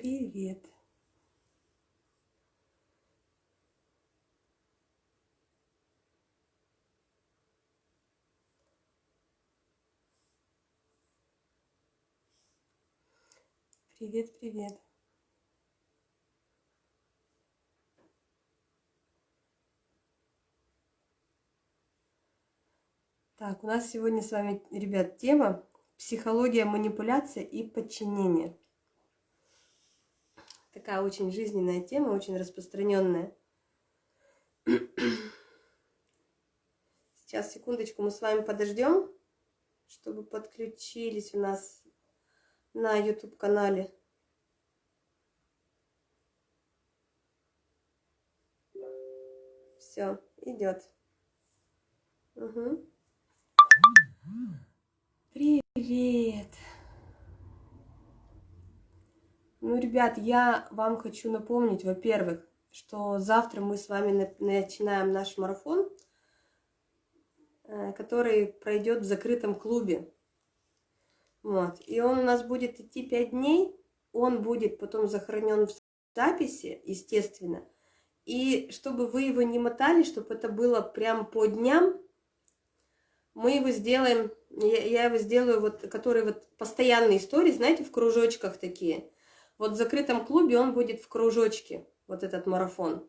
Привет. Привет, привет. Так, у нас сегодня с вами, ребят, тема психология манипуляция и подчинение. Такая очень жизненная тема, очень распространенная. Сейчас, секундочку, мы с вами подождем, чтобы подключились у нас на YouTube-канале. Все, идет. Угу. Привет! Ну, ребят, я вам хочу напомнить, во-первых, что завтра мы с вами начинаем наш марафон, э, который пройдет в закрытом клубе. Вот. И он у нас будет идти 5 дней, он будет потом захоронен в записи, естественно. И чтобы вы его не мотали, чтобы это было прям по дням, мы его сделаем, я, я его сделаю, вот, которые вот постоянные истории, знаете, в кружочках такие. Вот в закрытом клубе он будет в кружочке, вот этот марафон.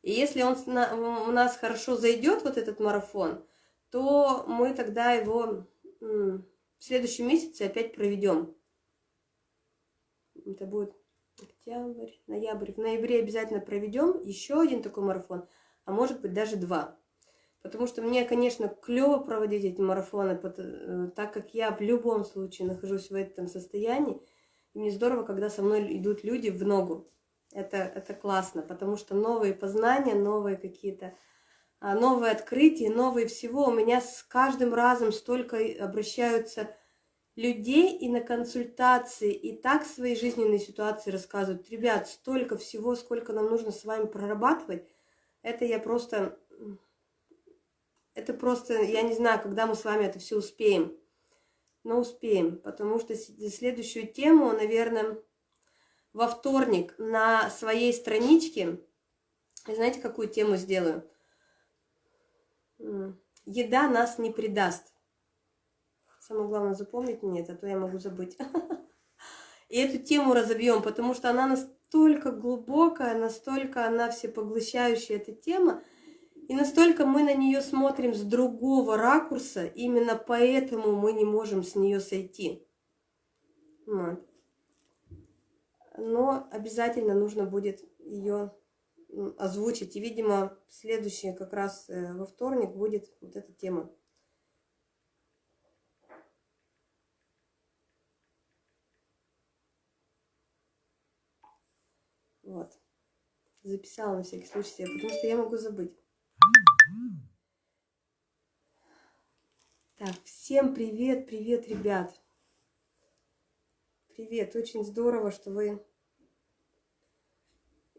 И если он у нас хорошо зайдет, вот этот марафон, то мы тогда его в следующем месяце опять проведем. Это будет октябрь, ноябрь. В ноябре обязательно проведем еще один такой марафон, а может быть даже два. Потому что мне, конечно, клево проводить эти марафоны, э, так как я в любом случае нахожусь в этом состоянии. И мне здорово, когда со мной идут люди в ногу. Это, это классно, потому что новые познания, новые какие-то, а, новые открытия, новые всего. У меня с каждым разом столько обращаются людей и на консультации, и так свои жизненные ситуации рассказывают. Ребят, столько всего, сколько нам нужно с вами прорабатывать, это я просто это просто, я не знаю, когда мы с вами это все успеем. Но успеем, потому что следующую тему, наверное, во вторник на своей страничке, знаете, какую тему сделаю? Еда нас не предаст. Самое главное запомнить мне это, а то я могу забыть. И эту тему разобьем, потому что она настолько глубокая, настолько она всепоглощающая, эта тема, и настолько мы на нее смотрим с другого ракурса, именно поэтому мы не можем с нее сойти. Вот. Но обязательно нужно будет ее озвучить. И, видимо, следующее как раз э, во вторник будет вот эта тема. Вот. Записала на всякий случай потому что я могу забыть. Так, всем привет, привет, ребят. Привет, очень здорово, что вы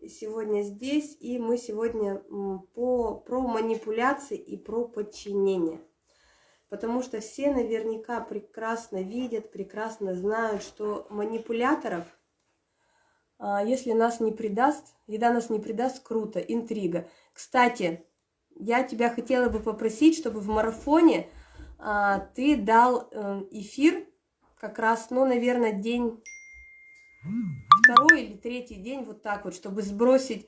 сегодня здесь. И мы сегодня по, про манипуляции и про подчинение. Потому что все наверняка прекрасно видят, прекрасно знают, что манипуляторов, а, если нас не предаст, еда нас не предаст, круто, интрига. Кстати, я тебя хотела бы попросить, чтобы в марафоне а, ты дал э, эфир как раз, ну, наверное, день второй или третий день, вот так вот, чтобы сбросить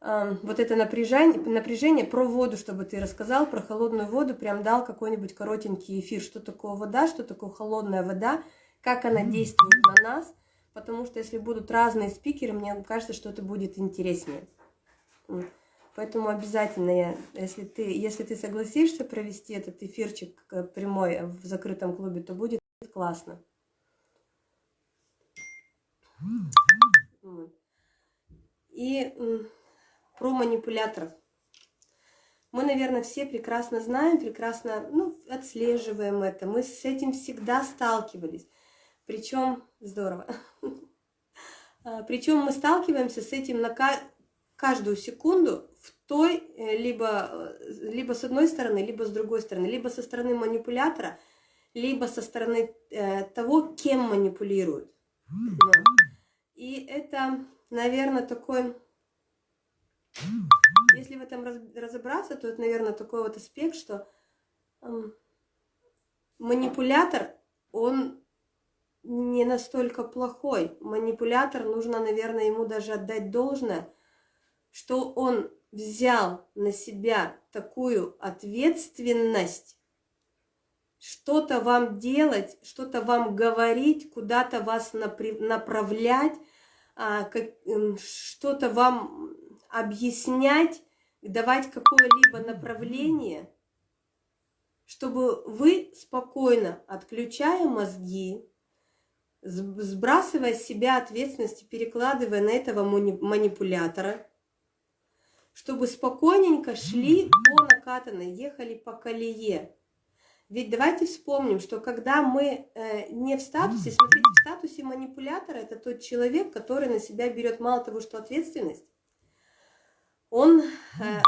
э, вот это напряжение, напряжение про воду, чтобы ты рассказал про холодную воду, прям дал какой-нибудь коротенький эфир, что такое вода, что такое холодная вода, как она действует на нас, потому что если будут разные спикеры, мне кажется, что это будет интереснее. Поэтому обязательно, я, если, ты, если ты согласишься провести этот эфирчик э, прямой в закрытом клубе, то будет классно. И про манипуляторов. Мы, наверное, все прекрасно знаем, прекрасно ну, отслеживаем это. Мы с этим всегда сталкивались. Причем, здорово, а, причем мы сталкиваемся с этим на каждую секунду в той, э, либо, э, либо с одной стороны, либо с другой стороны, либо со стороны манипулятора, либо со стороны э, того, кем манипулируют. Да. И это, наверное, такой... Если в этом разобраться, то это, наверное, такой вот аспект, что эм, манипулятор, он не настолько плохой. Манипулятор, нужно, наверное, ему даже отдать должное, что он взял на себя такую ответственность, что-то вам делать, что-то вам говорить, куда-то вас направлять, а, что-то вам объяснять, давать какое-либо направление, чтобы вы спокойно, отключая мозги, сбрасывая с себя ответственность и перекладывая на этого манипулятора, чтобы спокойненько шли по накатанной, ехали по колее. Ведь давайте вспомним, что когда мы э, не в статусе, смотрите, в статусе манипулятора это тот человек, который на себя берет мало того, что ответственность, он, э,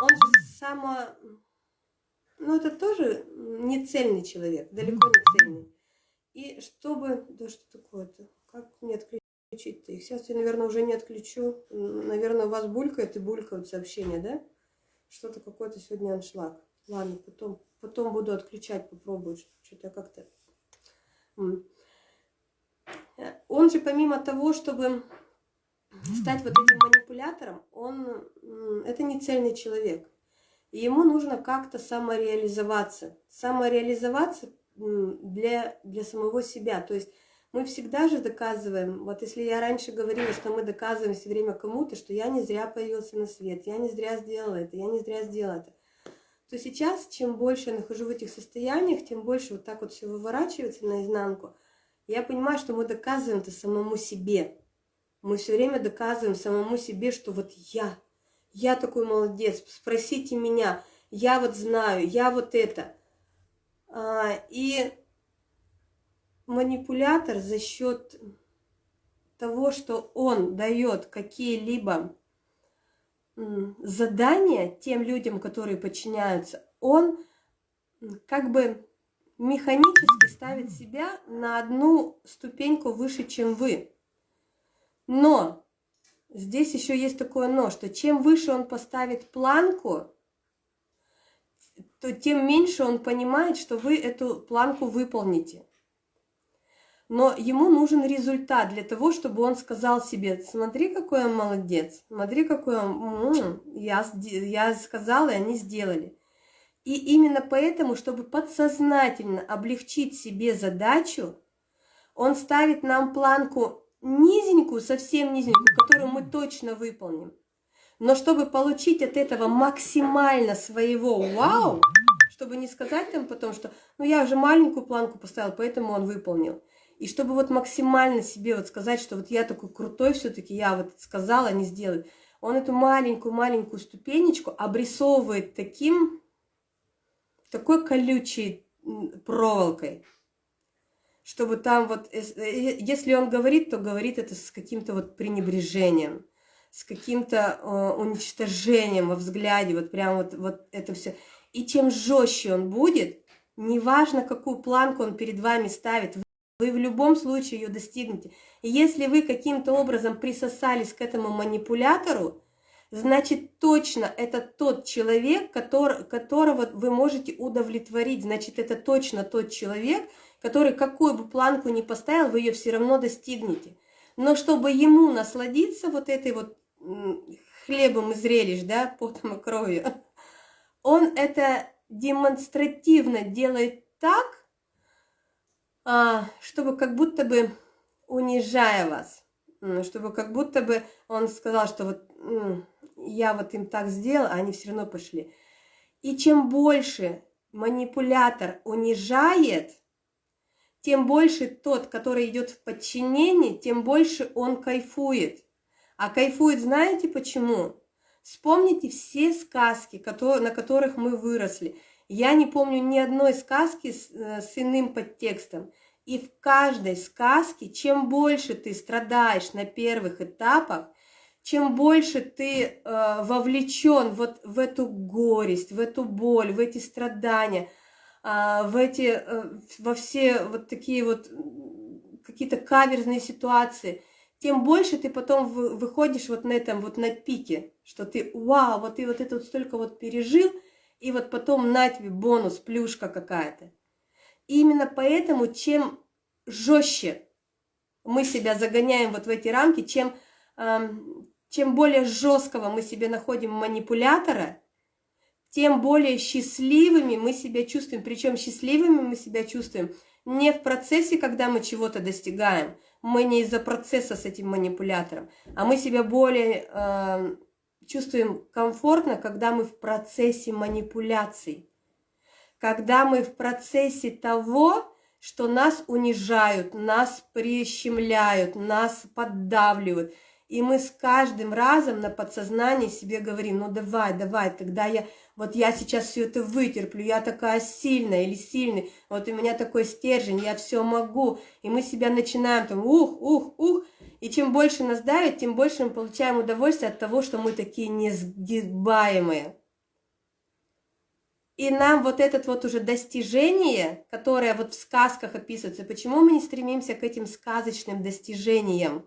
он же само, ну это тоже не цельный человек, далеко не цельный. И чтобы, да что такое-то, как мне отключить-то? Сейчас я, наверное, уже не отключу, наверное, у вас булькает и булькают сообщения, да? Что-то какой-то сегодня аншлаг. Ладно, потом, потом буду отключать, попробую, что-то как-то... Он же помимо того, чтобы стать вот этим манипулятором, он, это не цельный человек. И ему нужно как-то самореализоваться. Самореализоваться для, для самого себя. То есть мы всегда же доказываем, вот если я раньше говорила, что мы доказываем все время кому-то, что я не зря появился на свет, я не зря сделала это, я не зря сделала это, то сейчас, чем больше я нахожу в этих состояниях, тем больше вот так вот все выворачивается наизнанку, я понимаю, что мы доказываем это самому себе. Мы все время доказываем самому себе, что вот я, я такой молодец, спросите меня, я вот знаю, я вот это. А, и манипулятор за счет того, что он дает какие-либо задания тем людям, которые подчиняются, он как бы механически ставит себя на одну ступеньку выше, чем вы. Но здесь еще есть такое но, что чем выше он поставит планку, то тем меньше он понимает, что вы эту планку выполните. Но ему нужен результат для того, чтобы он сказал себе, смотри, какой он молодец, смотри, какой он, я, я сказала, и они сделали. И именно поэтому, чтобы подсознательно облегчить себе задачу, он ставит нам планку низенькую, совсем низенькую, которую мы точно выполним. Но чтобы получить от этого максимально своего вау, чтобы не сказать там потом, что ну я уже маленькую планку поставил, поэтому он выполнил. И чтобы вот максимально себе вот сказать, что вот я такой крутой все-таки, я вот сказала, не сделаю. Он эту маленькую-маленькую ступенечку обрисовывает таким, такой колючей проволокой, чтобы там вот, э, э, если он говорит, то говорит это с каким-то вот пренебрежением, с каким-то э, уничтожением во взгляде, вот прям вот, вот это все. И чем жестче он будет, неважно, какую планку он перед вами ставит, вы в любом случае ее достигнете. И если вы каким-то образом присосались к этому манипулятору, значит точно это тот человек, который, которого вы можете удовлетворить. Значит, это точно тот человек, который какую бы планку ни поставил, вы ее все равно достигнете. Но чтобы ему насладиться вот этой вот хлебом и зрелищ, да, потом и кровью, он это демонстративно делает так, чтобы как будто бы унижая вас, чтобы как будто бы он сказал, что вот я вот им так сделал, а они все равно пошли. И чем больше манипулятор унижает, тем больше тот, который идет в подчинение, тем больше он кайфует. А кайфует знаете почему? Вспомните все сказки, на которых мы выросли. Я не помню ни одной сказки с, э, с иным подтекстом. И в каждой сказке, чем больше ты страдаешь на первых этапах, чем больше ты э, вовлечен вот в эту горесть, в эту боль, в эти страдания, э, в эти, э, во все вот такие вот какие-то каверзные ситуации, тем больше ты потом выходишь вот на этом, вот на пике, что ты, вау, вот ты вот это вот столько вот пережил, и вот потом на тебе бонус, плюшка какая-то. Именно поэтому, чем жестче мы себя загоняем вот в эти рамки, чем, чем более жесткого мы себе находим манипулятора, тем более счастливыми мы себя чувствуем. Причем счастливыми мы себя чувствуем не в процессе, когда мы чего-то достигаем. Мы не из-за процесса с этим манипулятором, а мы себя более чувствуем комфортно, когда мы в процессе манипуляций. Когда мы в процессе того, что нас унижают, нас прищемляют, нас поддавливают. И мы с каждым разом на подсознании себе говорим, ну давай, давай, тогда я вот я сейчас все это вытерплю, я такая сильная или сильный, вот у меня такой стержень, я все могу. И мы себя начинаем там ух, ух, ух. И чем больше нас давит, тем больше мы получаем удовольствие от того, что мы такие несгибаемые. И нам вот это вот уже достижение, которое вот в сказках описывается, почему мы не стремимся к этим сказочным достижениям?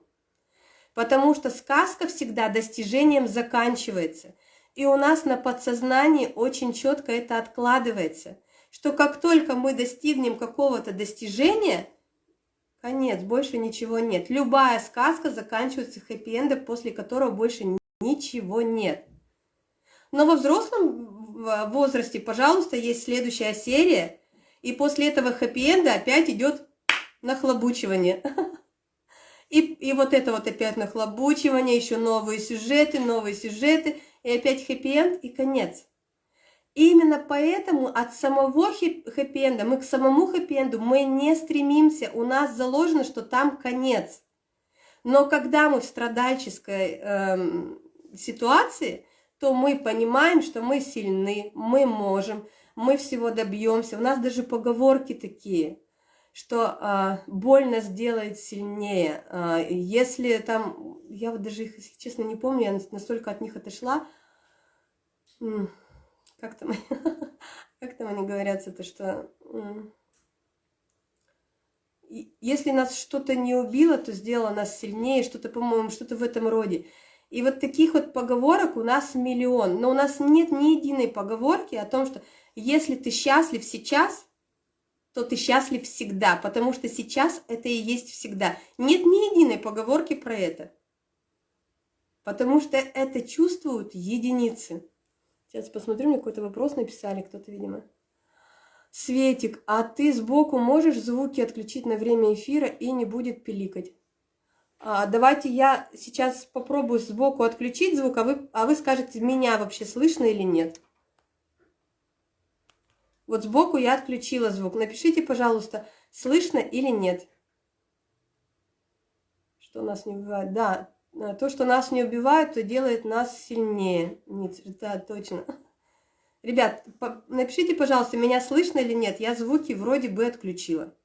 Потому что сказка всегда достижением заканчивается – и у нас на подсознании очень четко это откладывается, что как только мы достигнем какого-то достижения, конец, больше ничего нет. Любая сказка заканчивается хэппи-эндом, после которого больше ничего нет. Но во взрослом возрасте, пожалуйста, есть следующая серия, и после этого хэппи-энда опять идет нахлобучивание. И, и вот это вот опять нахлобучивание, еще новые сюжеты, новые сюжеты – и опять хэппи-энд и конец. И именно поэтому от самого хэппи-энда, мы к самому хэппи-энду мы не стремимся, у нас заложено, что там конец. Но когда мы в страдальческой эм, ситуации, то мы понимаем, что мы сильны, мы можем, мы всего добьемся. У нас даже поговорки такие, что э, больно сделает сильнее. Э, если там, я вот даже их, если честно, не помню, я настолько от них отошла, как там, как там они говорят, это что если нас что-то не убило, то сделало нас сильнее, что-то, по-моему, что-то в этом роде. И вот таких вот поговорок у нас миллион. Но у нас нет ни единой поговорки о том, что если ты счастлив сейчас, то ты счастлив всегда, потому что сейчас это и есть всегда. Нет ни единой поговорки про это. Потому что это чувствуют единицы. Сейчас посмотрю, мне какой-то вопрос написали кто-то, видимо. Светик, а ты сбоку можешь звуки отключить на время эфира и не будет пиликать? А, давайте я сейчас попробую сбоку отключить звук, а вы, а вы скажете, меня вообще слышно или нет. Вот сбоку я отключила звук. Напишите, пожалуйста, слышно или нет. Что у нас не бывает? Да, то, что нас не убивает, то делает нас сильнее. Нет, да, точно. Ребят, напишите, пожалуйста, меня слышно или нет. Я звуки вроде бы отключила.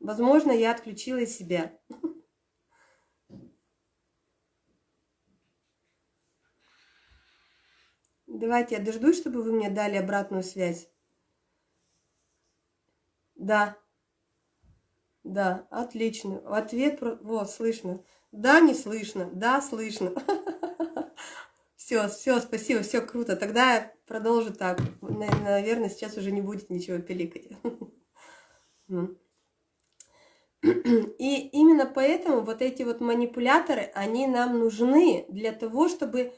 Возможно, я отключила и себя. Давайте я дождусь, чтобы вы мне дали обратную связь. Да. Да, отлично. Ответ, про... вот, слышно. Да, не слышно. Да, слышно. Все, все, спасибо, все круто. Тогда я продолжу так. Наверное, сейчас уже не будет ничего пиликать. И именно поэтому вот эти вот манипуляторы, они нам нужны для того, чтобы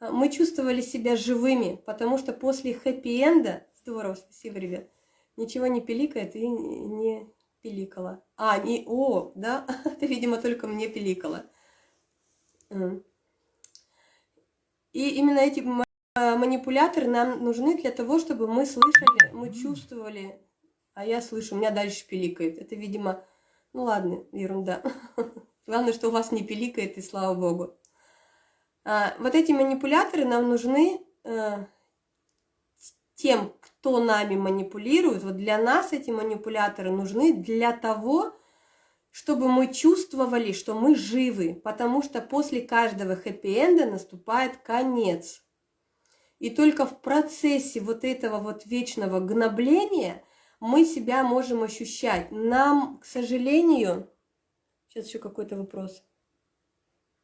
э, мы чувствовали себя живыми, потому что после хэппи-энда, здорово, спасибо, ребят, ничего не пиликает и не, пиликала. А, не О, да? Ты, видимо, только мне пиликала. И именно эти манипуляторы нам нужны для того, чтобы мы слышали, мы чувствовали, а я слышу, у меня дальше пиликает. Это, видимо, ну ладно, ерунда. Главное, что у вас не пиликает, и слава богу. А, вот эти манипуляторы нам нужны э, тем, кто нами манипулирует, вот для нас эти манипуляторы нужны для того, чтобы мы чувствовали, что мы живы, потому что после каждого хэппи-энда наступает конец. И только в процессе вот этого вот вечного гнобления мы себя можем ощущать. Нам, к сожалению, Сейчас еще какой-то вопрос.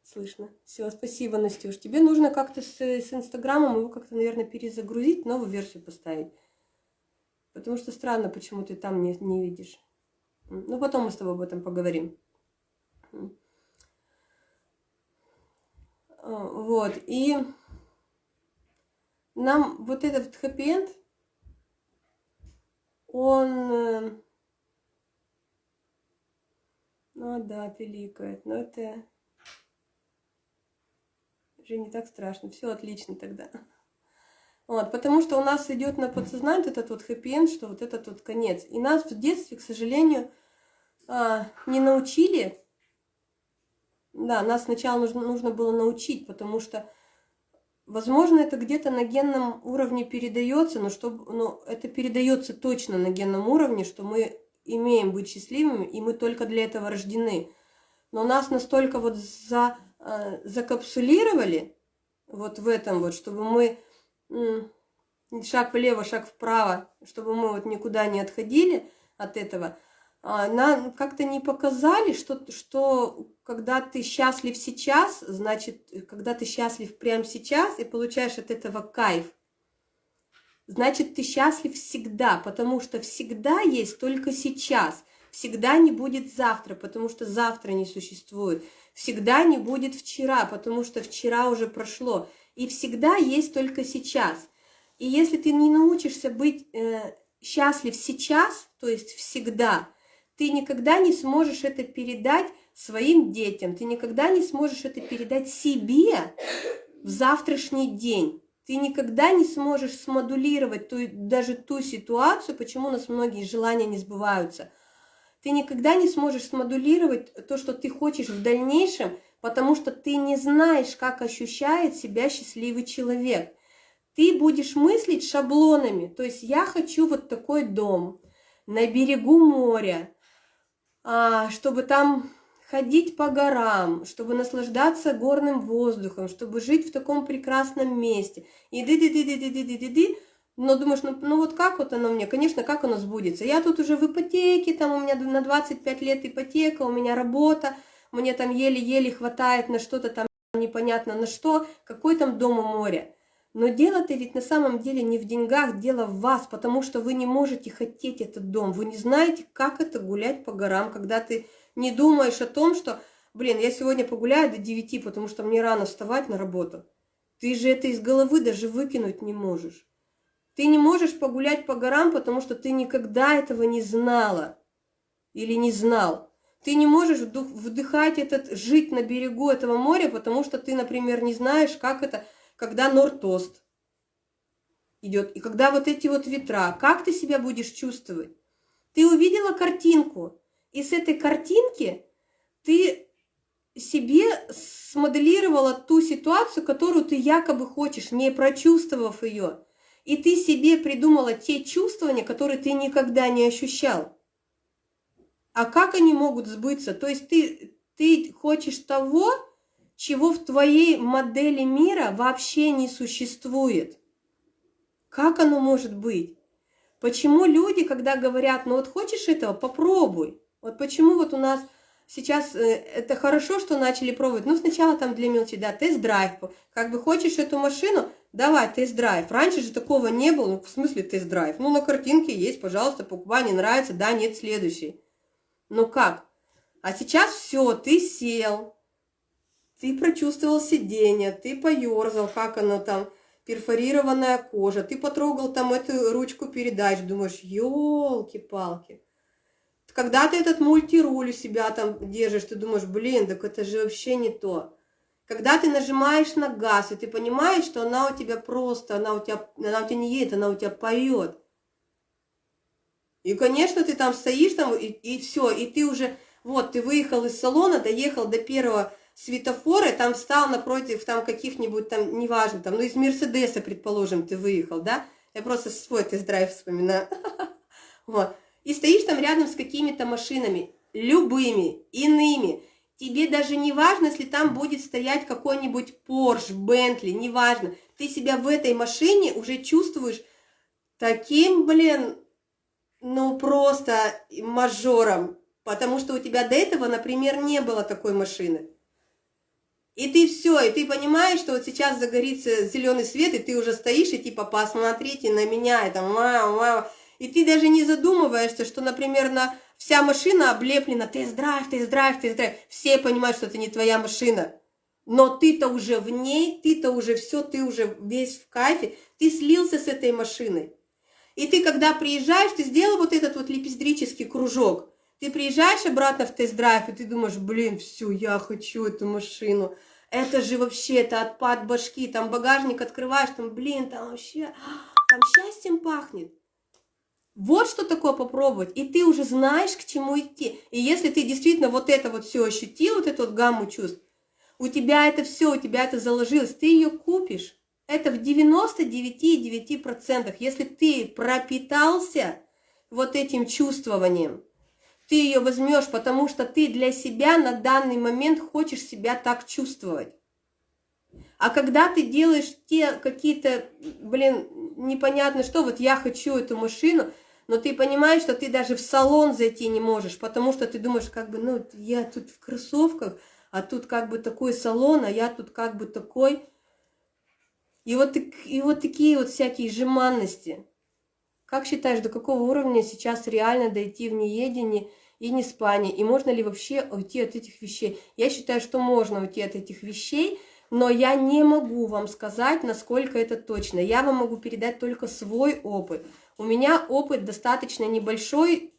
Слышно. Все, спасибо, Настюш. Тебе нужно как-то с, с Инстаграмом его как-то, наверное, перезагрузить, новую версию поставить. Потому что странно, почему ты там не, не видишь. Ну, потом мы с тобой об этом поговорим. А, вот, и нам вот этот хэппи-энд, он... Ну да, пиликает, но это уже не так страшно. Все отлично тогда. Вот, потому что у нас идет на подсознание этот вот хэппи что вот этот вот конец. И нас в детстве, к сожалению, а, не научили. Да, нас сначала нужно, нужно было научить, потому что, возможно, это где-то на генном уровне передается, но, чтобы, но это передается точно на генном уровне, что мы имеем быть счастливыми, и мы только для этого рождены. Но нас настолько вот за, э, закапсулировали вот в этом вот, чтобы мы шаг влево, шаг вправо, чтобы мы вот никуда не отходили от этого, а, нам как-то не показали, что, что когда ты счастлив сейчас, значит, когда ты счастлив прямо сейчас и получаешь от этого кайф, значит, ты счастлив всегда, потому что всегда есть только сейчас, всегда не будет завтра, потому что завтра не существует, всегда не будет вчера, потому что вчера уже прошло, и всегда есть только сейчас. И если ты не научишься быть э, счастлив сейчас, то есть всегда, ты никогда не сможешь это передать своим детям, ты никогда не сможешь это передать себе в завтрашний день. Ты никогда не сможешь смодулировать ту, даже ту ситуацию, почему у нас многие желания не сбываются. Ты никогда не сможешь смодулировать то, что ты хочешь в дальнейшем, потому что ты не знаешь, как ощущает себя счастливый человек. Ты будешь мыслить шаблонами, то есть я хочу вот такой дом на берегу моря, а, чтобы там ходить по горам, чтобы наслаждаться горным воздухом, чтобы жить в таком прекрасном месте. И ды ды ды ды ды ды ды ды но думаешь, ну, ну вот как вот оно мне? Конечно, как оно сбудется? Я тут уже в ипотеке, там у меня на 25 лет ипотека, у меня работа, мне там еле-еле хватает на что-то там непонятно на что, какой там дом у моря. Но дело-то ведь на самом деле не в деньгах, дело в вас, потому что вы не можете хотеть этот дом, вы не знаете, как это гулять по горам, когда ты не думаешь о том, что, блин, я сегодня погуляю до 9, потому что мне рано вставать на работу. Ты же это из головы даже выкинуть не можешь. Ты не можешь погулять по горам, потому что ты никогда этого не знала или не знал. Ты не можешь вдыхать этот, жить на берегу этого моря, потому что ты, например, не знаешь, как это, когда нортост идет, и когда вот эти вот ветра, как ты себя будешь чувствовать? Ты увидела картинку, и с этой картинки ты себе смоделировала ту ситуацию, которую ты якобы хочешь, не прочувствовав ее. И ты себе придумала те чувствования, которые ты никогда не ощущал. А как они могут сбыться? То есть ты, ты хочешь того, чего в твоей модели мира вообще не существует. Как оно может быть? Почему люди, когда говорят, ну вот хочешь этого, попробуй. Вот почему вот у нас сейчас э, это хорошо, что начали пробовать. Ну, сначала там для мелочи, да, тест-драйв. Как бы хочешь эту машину, давай тест-драйв. Раньше же такого не было, ну, в смысле тест-драйв. Ну, на картинке есть, пожалуйста, покупай, не нравится, да, нет, следующий. Ну как? А сейчас все, ты сел, ты прочувствовал сиденье, ты поерзал, как оно там, перфорированная кожа, ты потрогал там эту ручку передач, думаешь, елки-палки. Когда ты этот мультируль у себя там держишь, ты думаешь, блин, так это же вообще не то. Когда ты нажимаешь на газ, и ты понимаешь, что она у тебя просто, она у тебя, она у тебя не едет, она у тебя поет. И, конечно, ты там стоишь там, и, и все, и ты уже, вот, ты выехал из салона, доехал до первого светофора, там встал напротив там каких-нибудь там, неважно, там, ну, из Мерседеса, предположим, ты выехал, да? Я просто свой тест-драйв вспоминаю. Вот. И стоишь там рядом с какими-то машинами, любыми, иными. Тебе даже не важно, если там будет стоять какой-нибудь Porsche, Bentley, неважно. Ты себя в этой машине уже чувствуешь таким, блин, ну, просто мажором. Потому что у тебя до этого, например, не было такой машины. И ты все, и ты понимаешь, что вот сейчас загорится зеленый свет, и ты уже стоишь, и типа, посмотрите на меня, это вау, вау. И ты даже не задумываешься, что, например, на вся машина облеплена, тест-драйв, тест-драйв, тест-драйв. Все понимают, что это не твоя машина. Но ты-то уже в ней, ты-то уже все, ты уже весь в кайфе, ты слился с этой машиной. И ты, когда приезжаешь, ты сделал вот этот вот лепестрический кружок. Ты приезжаешь обратно в тест-драйв, и ты думаешь, блин, все, я хочу эту машину. Это же вообще, это отпад башки, там багажник открываешь, там, блин, там вообще, там счастьем пахнет. Вот что такое попробовать, и ты уже знаешь, к чему идти. И если ты действительно вот это вот все ощутил, вот эту вот гамму чувств, у тебя это все, у тебя это заложилось, ты ее купишь. Это в 99,9%. Если ты пропитался вот этим чувствованием, ты ее возьмешь, потому что ты для себя на данный момент хочешь себя так чувствовать. А когда ты делаешь те какие-то, блин, непонятно что, вот я хочу эту машину, но ты понимаешь, что ты даже в салон зайти не можешь, потому что ты думаешь, как бы, ну, я тут в кроссовках, а тут как бы такой салон, а я тут как бы такой. И вот, и вот такие вот всякие жеманности. Как считаешь, до какого уровня сейчас реально дойти в неедение и не спание? И можно ли вообще уйти от этих вещей? Я считаю, что можно уйти от этих вещей, но я не могу вам сказать, насколько это точно. Я вам могу передать только свой опыт. У меня опыт достаточно небольшой,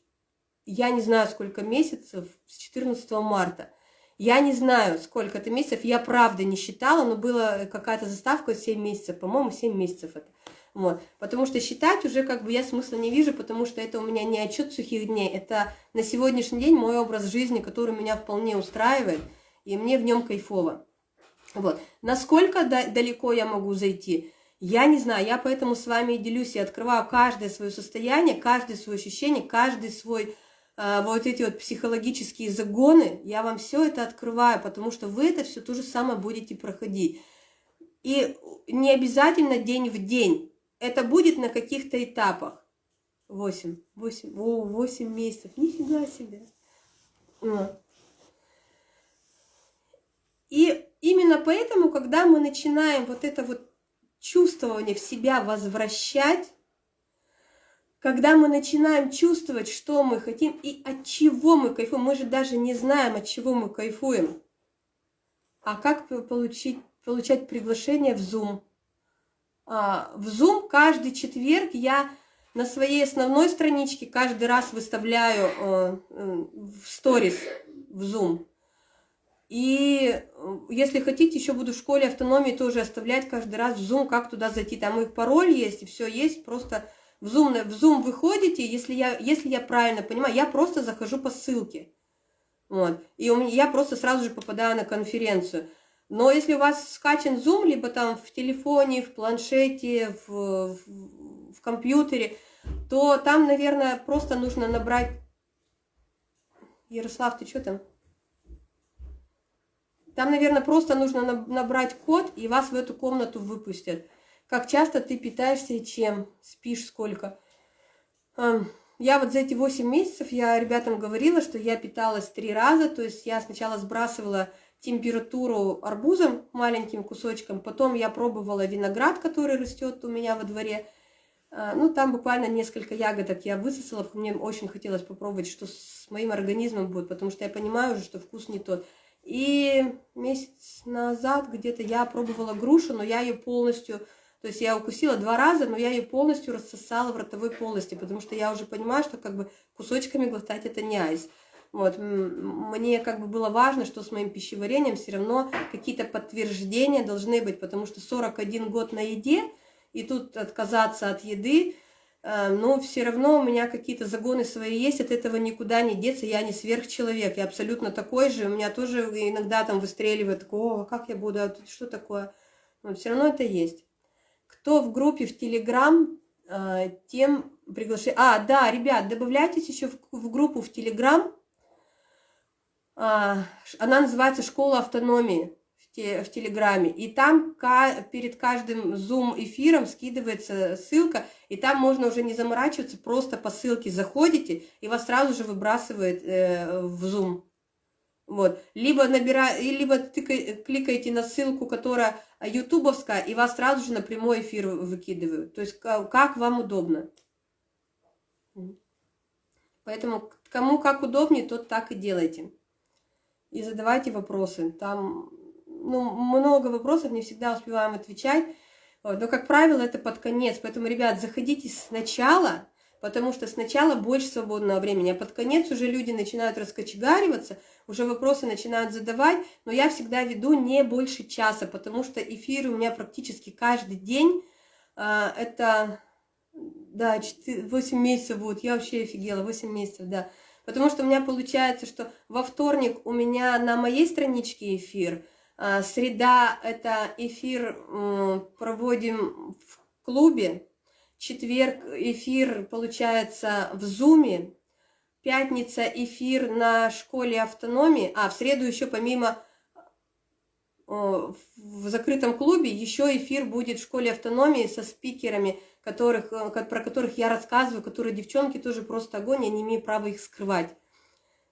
я не знаю, сколько месяцев, с 14 марта. Я не знаю, сколько это месяцев, я правда не считала, но была какая-то заставка 7 месяцев, по-моему, 7 месяцев это. Вот. Потому что считать уже как бы я смысла не вижу, потому что это у меня не отчет сухих дней, это на сегодняшний день мой образ жизни, который меня вполне устраивает, и мне в нем кайфово. Вот. Насколько далеко я могу зайти? Я не знаю, я поэтому с вами делюсь, и открываю каждое свое состояние, каждое свое ощущение, каждый свой вот эти вот психологические загоны, я вам все это открываю, потому что вы это все то же самое будете проходить. И не обязательно день в день, это будет на каких-то этапах. Восемь, восемь, о, восемь месяцев, нифига себе. И именно поэтому, когда мы начинаем вот это вот чувствование в себя возвращать, когда мы начинаем чувствовать, что мы хотим и от чего мы кайфуем, мы же даже не знаем, от чего мы кайфуем. А как получить, получать приглашение в Zoom? А, в Zoom каждый четверг я на своей основной страничке каждый раз выставляю э, э, в сторис в Zoom и э, если хотите, еще буду в школе автономии тоже оставлять каждый раз в Zoom, как туда зайти. Там и пароль есть, и все есть. Просто в Zoom, в Zoom выходите, если я, если я правильно понимаю, я просто захожу по ссылке. Вот. И у меня, я просто сразу же попадаю на конференцию. Но если у вас скачан Zoom, либо там в телефоне, в планшете, в, в, в компьютере, то там, наверное, просто нужно набрать... Ярослав, ты что там? Там, наверное, просто нужно набрать код, и вас в эту комнату выпустят. Как часто ты питаешься и чем? Спишь сколько? Я вот за эти 8 месяцев, я ребятам говорила, что я питалась три раза. То есть я сначала сбрасывала температуру арбузом маленьким кусочком, потом я пробовала виноград, который растет у меня во дворе. А, ну, там буквально несколько ягодок я высосала, мне очень хотелось попробовать, что с моим организмом будет, потому что я понимаю уже, что вкус не тот. И месяц назад где-то я пробовала грушу, но я ее полностью, то есть я укусила два раза, но я ее полностью рассосала в ротовой полости, потому что я уже понимаю, что как бы кусочками глотать это не айс. Вот, мне как бы было важно, что с моим пищеварением все равно какие-то подтверждения должны быть, потому что 41 год на еде, и тут отказаться от еды, Э, но все равно у меня какие-то загоны свои есть, от этого никуда не деться, я не сверхчеловек, я абсолютно такой же, у меня тоже иногда там выстреливает, о, как я буду, а что такое, но все равно это есть. Кто в группе в Телеграм, э, тем приглашаю. А, да, ребят, добавляйтесь еще в, в группу в Телеграм, а, она называется «Школа автономии». в Телеграме, и там перед каждым зум-эфиром скидывается ссылка, и там можно уже не заморачиваться, просто по ссылке заходите, и вас сразу же выбрасывает э, в зум. Вот. Либо, набира... либо ты кликаете на ссылку, которая ютубовская, и вас сразу же на прямой эфир выкидывают. То есть как вам удобно. Поэтому кому как удобнее, тот так и делайте. И задавайте вопросы. Там ну, много вопросов, не всегда успеваем отвечать. Но, как правило, это под конец. Поэтому, ребят, заходите сначала, потому что сначала больше свободного времени, а под конец уже люди начинают раскочегариваться, уже вопросы начинают задавать, но я всегда веду не больше часа, потому что эфиры у меня практически каждый день. А, это, да, 4, 8 месяцев будет, я вообще офигела, 8 месяцев, да. Потому что у меня получается, что во вторник у меня на моей страничке эфир – а, среда – это эфир проводим в клубе. Четверг эфир получается в Зуме. Пятница эфир на школе автономии. А в среду еще помимо в закрытом клубе еще эфир будет в школе автономии со спикерами, которых, э, про которых я рассказываю, которые девчонки тоже просто огонь, я не имею права их скрывать.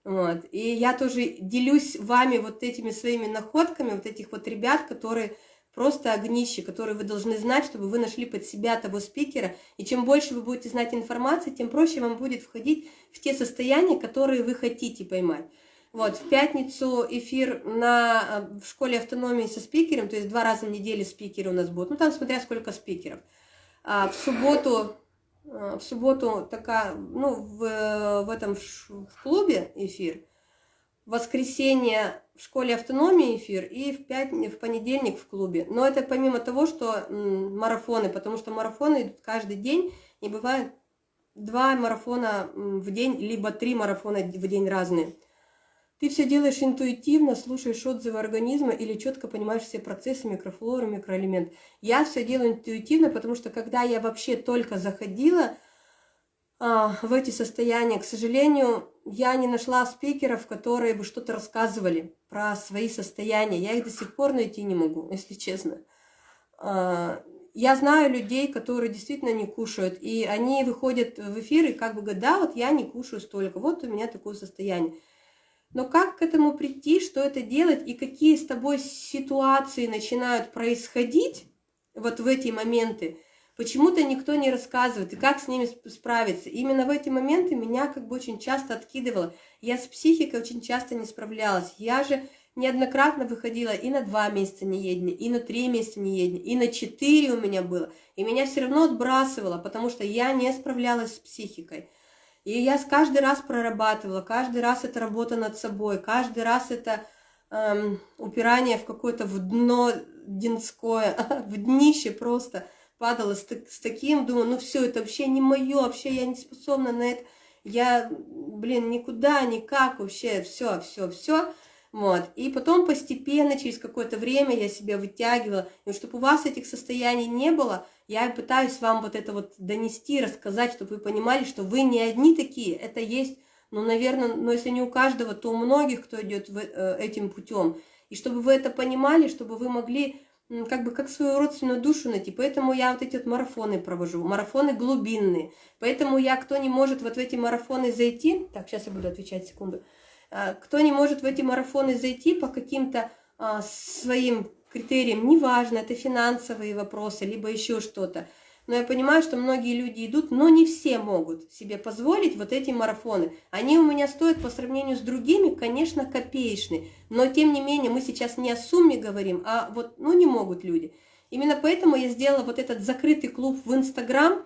Вот. И я тоже делюсь вами вот этими своими находками, вот этих вот ребят, которые просто огнище, которые вы должны знать, чтобы вы нашли под себя того спикера. И чем больше вы будете знать информации, тем проще вам будет входить в те состояния, которые вы хотите поймать. Вот, в пятницу эфир на, в школе автономии со спикером, то есть два раза в неделю спикеры у нас будут. Ну, там смотря сколько спикеров. А в субботу Э, в субботу такая, ну, в, в этом в клубе эфир, в воскресенье в школе автономии эфир и в, пятницу, в понедельник в клубе. Но это помимо того, что марафоны, потому что марафоны идут каждый день, и бывает два марафона в день, либо три марафона в день разные. Ты все делаешь интуитивно, слушаешь отзывы организма или четко понимаешь все процессы микрофлоры, микроэлемент. Я все делаю интуитивно, потому что когда я вообще только заходила а, в эти состояния, к сожалению, я не нашла спикеров, которые бы что-то рассказывали про свои состояния. Я их до сих пор найти не могу, если честно. А, я знаю людей, которые действительно не кушают, и они выходят в эфир и как бы говорят, да, вот я не кушаю столько, вот у меня такое состояние. Но как к этому прийти, что это делать и какие с тобой ситуации начинают происходить вот в эти моменты, почему-то никто не рассказывает, и как с ними справиться. Именно в эти моменты меня как бы очень часто откидывало. Я с психикой очень часто не справлялась. Я же неоднократно выходила и на два месяца не едни, и на три месяца не едни, и на четыре у меня было. И меня все равно отбрасывало, потому что я не справлялась с психикой. И я каждый раз прорабатывала, каждый раз это работа над собой, каждый раз это эм, упирание в какое-то в дно динское, в днище просто падала с, с таким, думаю, ну все, это вообще не мое, вообще я не способна на это, я, блин, никуда, никак, вообще, все, все, все. Вот. И потом постепенно, через какое-то время я себя вытягивала. И чтобы у вас этих состояний не было, я пытаюсь вам вот это вот донести, рассказать, чтобы вы понимали, что вы не одни такие. Это есть, ну, наверное, но если не у каждого, то у многих, кто идет э, этим путем. И чтобы вы это понимали, чтобы вы могли как бы как свою родственную душу найти. Поэтому я вот эти вот марафоны провожу, марафоны глубинные. Поэтому я, кто не может вот в эти марафоны зайти, так, сейчас я буду отвечать секунду, а, кто не может в эти марафоны зайти по каким-то а, своим критериям, неважно, это финансовые вопросы, либо еще что-то. Но я понимаю, что многие люди идут, но не все могут себе позволить вот эти марафоны. Они у меня стоят по сравнению с другими, конечно, копеечные. Но тем не менее, мы сейчас не о сумме говорим, а вот, ну, не могут люди. Именно поэтому я сделала вот этот закрытый клуб в Инстаграм,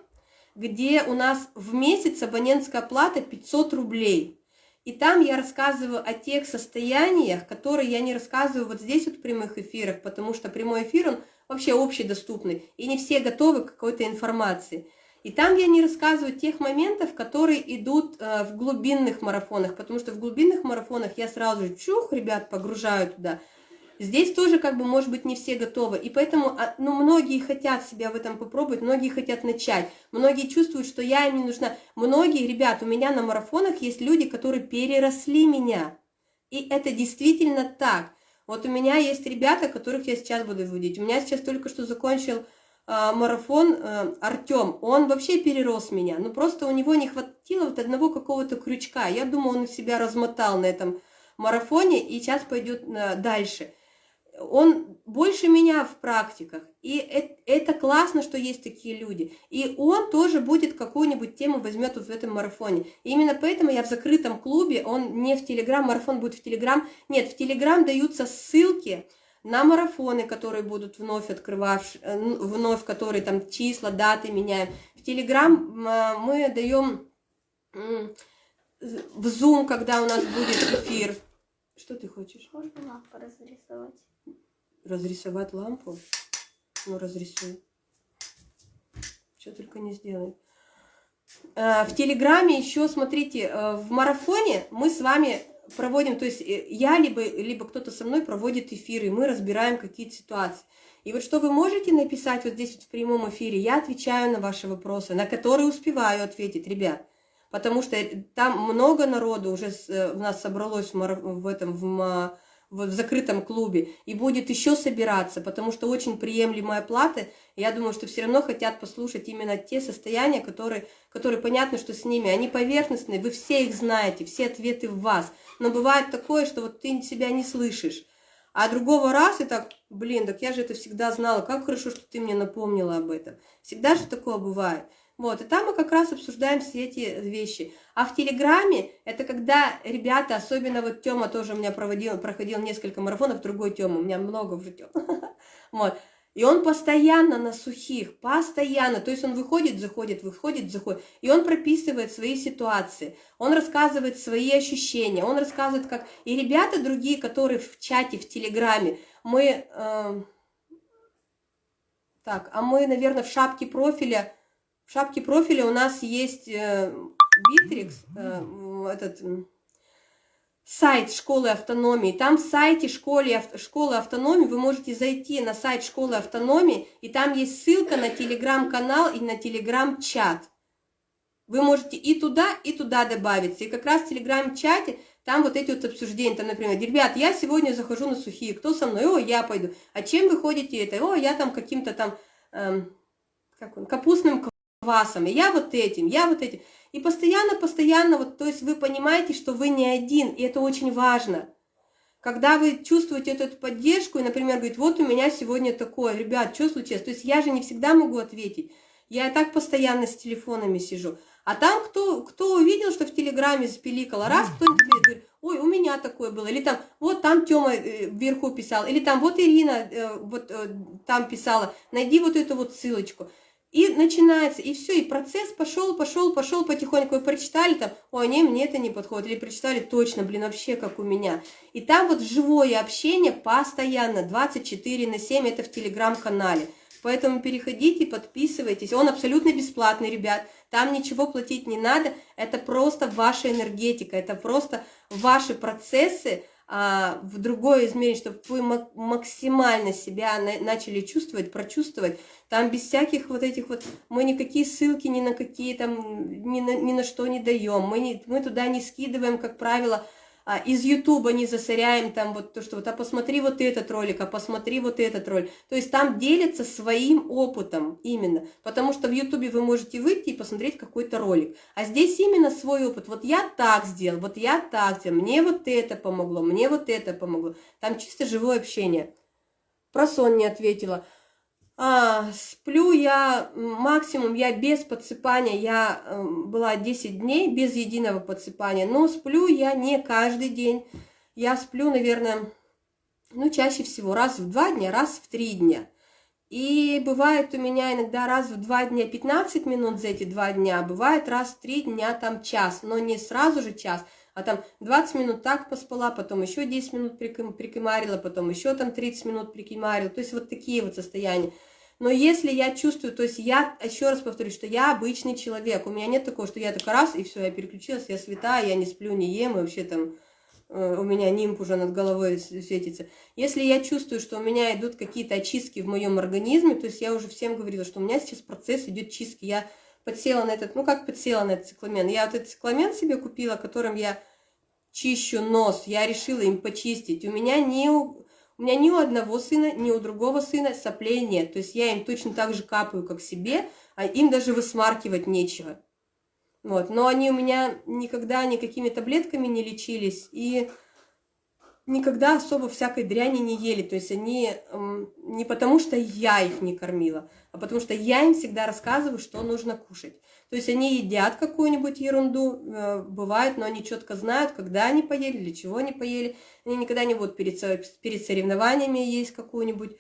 где у нас в месяц абонентская плата 500 рублей. И там я рассказываю о тех состояниях, которые я не рассказываю вот здесь вот в прямых эфирах, потому что прямой эфир, он вообще общедоступный, и не все готовы к какой-то информации. И там я не рассказываю тех моментов, которые идут э, в глубинных марафонах, потому что в глубинных марафонах я сразу же чух, ребят, погружаю туда – Здесь тоже как бы, может быть, не все готовы. И поэтому, а, ну, многие хотят себя в этом попробовать, многие хотят начать. Многие чувствуют, что я им не нужна. Многие, ребят, у меня на марафонах есть люди, которые переросли меня. И это действительно так. Вот у меня есть ребята, которых я сейчас буду выводить. У меня сейчас только что закончил э, марафон э, Артем. Он вообще перерос меня. Ну просто у него не хватило вот одного какого-то крючка. Я думаю, он себя размотал на этом марафоне и сейчас пойдет э, дальше он больше меня в практиках. И это, это классно, что есть такие люди. И он тоже будет какую-нибудь тему возьмет вот в этом марафоне. И именно поэтому я в закрытом клубе, он не в Телеграм, марафон будет в Телеграм. Нет, в Телеграм даются ссылки на марафоны, которые будут вновь открывавшие, э, вновь, которые там числа, даты меняем. В Телеграм э, мы даем в Zoom, когда у нас будет эфир. Что ты хочешь? Можно лампу разрисовать разрисовать лампу. Ну, разрисую. Что только не сделает. Э, в Телеграме еще, смотрите, э, в марафоне мы с вами проводим, то есть э, я, либо, либо кто-то со мной проводит эфиры, мы разбираем какие-то ситуации. И вот что вы можете написать вот здесь вот в прямом эфире, я отвечаю на ваши вопросы, на которые успеваю ответить, ребят. Потому что там много народу уже у нас собралось в этом, в в закрытом клубе и будет еще собираться, потому что очень приемлемая плата. Я думаю, что все равно хотят послушать именно те состояния, которые, которые понятно, что с ними. Они поверхностные, вы все их знаете, все ответы в вас. Но бывает такое, что вот ты себя не слышишь. А другого раз и так, блин, так я же это всегда знала, как хорошо, что ты мне напомнила об этом. Всегда же такое бывает. Вот, и там мы как раз обсуждаем все эти вещи. А в Телеграме это когда ребята, особенно вот Тёма тоже у меня проводил, проходил несколько марафонов, другой Тёма, у меня много уже Тём. Вот. И он постоянно на сухих, постоянно. То есть он выходит, заходит, выходит, заходит. И он прописывает свои ситуации. Он рассказывает свои ощущения. Он рассказывает, как... И ребята другие, которые в чате, в Телеграме, мы... Э... Так, а мы, наверное, в шапке профиля в шапке профиля у нас есть Bittrex, э, э, этот сайт школы автономии. Там в сайте школы, школы автономии вы можете зайти на сайт школы автономии, и там есть ссылка на телеграм-канал и на телеграм-чат. Вы можете и туда, и туда добавиться. И как раз в телеграм-чате там вот эти вот обсуждения, там, например, ребят, я сегодня захожу на сухие, кто со мной? О, я пойду. А чем вы ходите это? О, я там каким-то там, эм, как он, капустным квасом, я вот этим, я вот этим. И постоянно, постоянно, вот, то есть вы понимаете, что вы не один, и это очень важно. Когда вы чувствуете эту, эту поддержку, и, например, говорит, вот у меня сегодня такое, ребят, что случилось? То есть я же не всегда могу ответить. Я и так постоянно с телефонами сижу. А там кто, кто увидел, что в Телеграме запеликало, раз кто-нибудь говорит, ой, у меня такое было, или там, вот там Тёма э, вверху писал, или там вот Ирина э, вот э, там писала, найди вот эту вот ссылочку. И начинается, и все, и процесс пошел, пошел, пошел потихоньку. Вы прочитали там, ой, не, мне это не подходит. Или прочитали точно, блин, вообще как у меня. И там вот живое общение постоянно, 24 на 7, это в телеграм-канале. Поэтому переходите, подписывайтесь. Он абсолютно бесплатный, ребят. Там ничего платить не надо. Это просто ваша энергетика, это просто ваши процессы, в другое измерение, чтобы вы максимально себя начали чувствовать, прочувствовать. Там без всяких вот этих вот, мы никакие ссылки ни на какие там, ни на, ни на что не даем. Мы, не, мы туда не скидываем, как правило, а, из Ютуба не засоряем там вот то, что вот, а посмотри вот этот ролик, а посмотри вот этот ролик. То есть там делятся своим опытом именно, потому что в Ютубе вы можете выйти и посмотреть какой-то ролик, а здесь именно свой опыт. Вот я так сделал, вот я так сделал, мне вот это помогло, мне вот это помогло. Там чисто живое общение. Про сон не ответила. А, сплю я максимум, я без подсыпания, я э, была 10 дней без единого подсыпания, но сплю я не каждый день. Я сплю, наверное, ну, чаще всего раз в два дня, раз в три дня. И бывает у меня иногда раз в два дня 15 минут за эти два дня, а бывает раз в три дня там час, но не сразу же час, а там 20 минут так поспала, потом еще 10 минут прикимарила, потом еще там 30 минут прикимарила. То есть вот такие вот состояния. Но если я чувствую, то есть я, еще раз повторюсь, что я обычный человек, у меня нет такого, что я только раз, и все, я переключилась, я святая, я не сплю, не ем, и вообще там э, у меня нимб уже над головой светится. Если я чувствую, что у меня идут какие-то очистки в моем организме, то есть я уже всем говорила, что у меня сейчас процесс идет чистки, я подсела на этот, ну как подсела на этот цикламен, я вот этот цикламен себе купила, которым я чищу нос, я решила им почистить. У меня не У меня ни у одного сына, ни у другого сына соплей нет. То есть я им точно так же капаю, как себе, а им даже высмаркивать нечего. Вот. Но они у меня никогда никакими таблетками не лечились и никогда особо всякой дряни не ели. То есть они не потому, что я их не кормила, а потому что я им всегда рассказываю, что нужно кушать. То есть они едят какую-нибудь ерунду, э, бывает, но они четко знают, когда они поели, для чего они поели. Они никогда не будут перед, перед соревнованиями есть какую-нибудь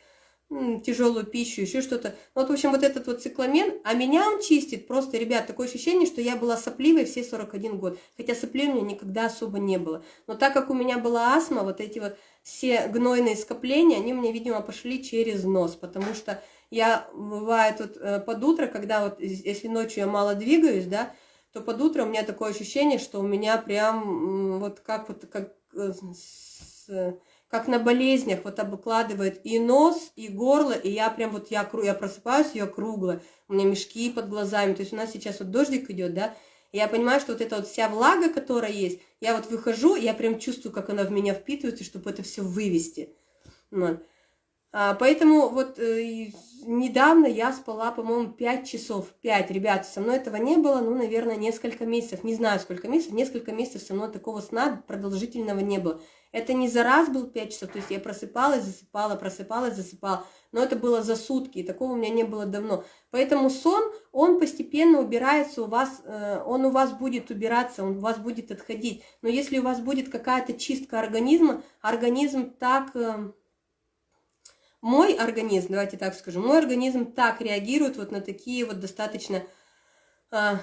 тяжелую пищу, еще что-то. Ну, вот, в общем, вот этот вот цикламен, а меня он чистит. Просто, ребят, такое ощущение, что я была сопливой все 41 год. Хотя соплей у меня никогда особо не было. Но так как у меня была астма, вот эти вот все гнойные скопления, они меня, видимо, пошли через нос. Потому что я, бывает, вот э, под утро, когда вот, если ночью я мало двигаюсь, да, то под утро у меня такое ощущение, что у меня прям вот как вот, как э, как на болезнях, вот обкладывает и нос, и горло, и я прям вот, я, я просыпаюсь, я круглая, у меня мешки под глазами, то есть у нас сейчас вот дождик идет, да, я понимаю, что вот эта вот вся влага, которая есть, я вот выхожу, я прям чувствую, как она в меня впитывается, чтобы это все вывести. Вот. А, поэтому вот э, недавно я спала, по-моему, 5 часов. 5, ребята, со мной этого не было, ну, наверное, несколько месяцев. Не знаю, сколько месяцев, несколько месяцев со мной такого сна продолжительного не было. Это не за раз был 5 часов, то есть я просыпалась, засыпала, просыпалась, засыпала. Но это было за сутки, и такого у меня не было давно. Поэтому сон, он постепенно убирается у вас, э, он у вас будет убираться, он у вас будет отходить. Но если у вас будет какая-то чистка организма, организм так э, мой организм, давайте так скажу, мой организм так реагирует вот на такие вот достаточно а,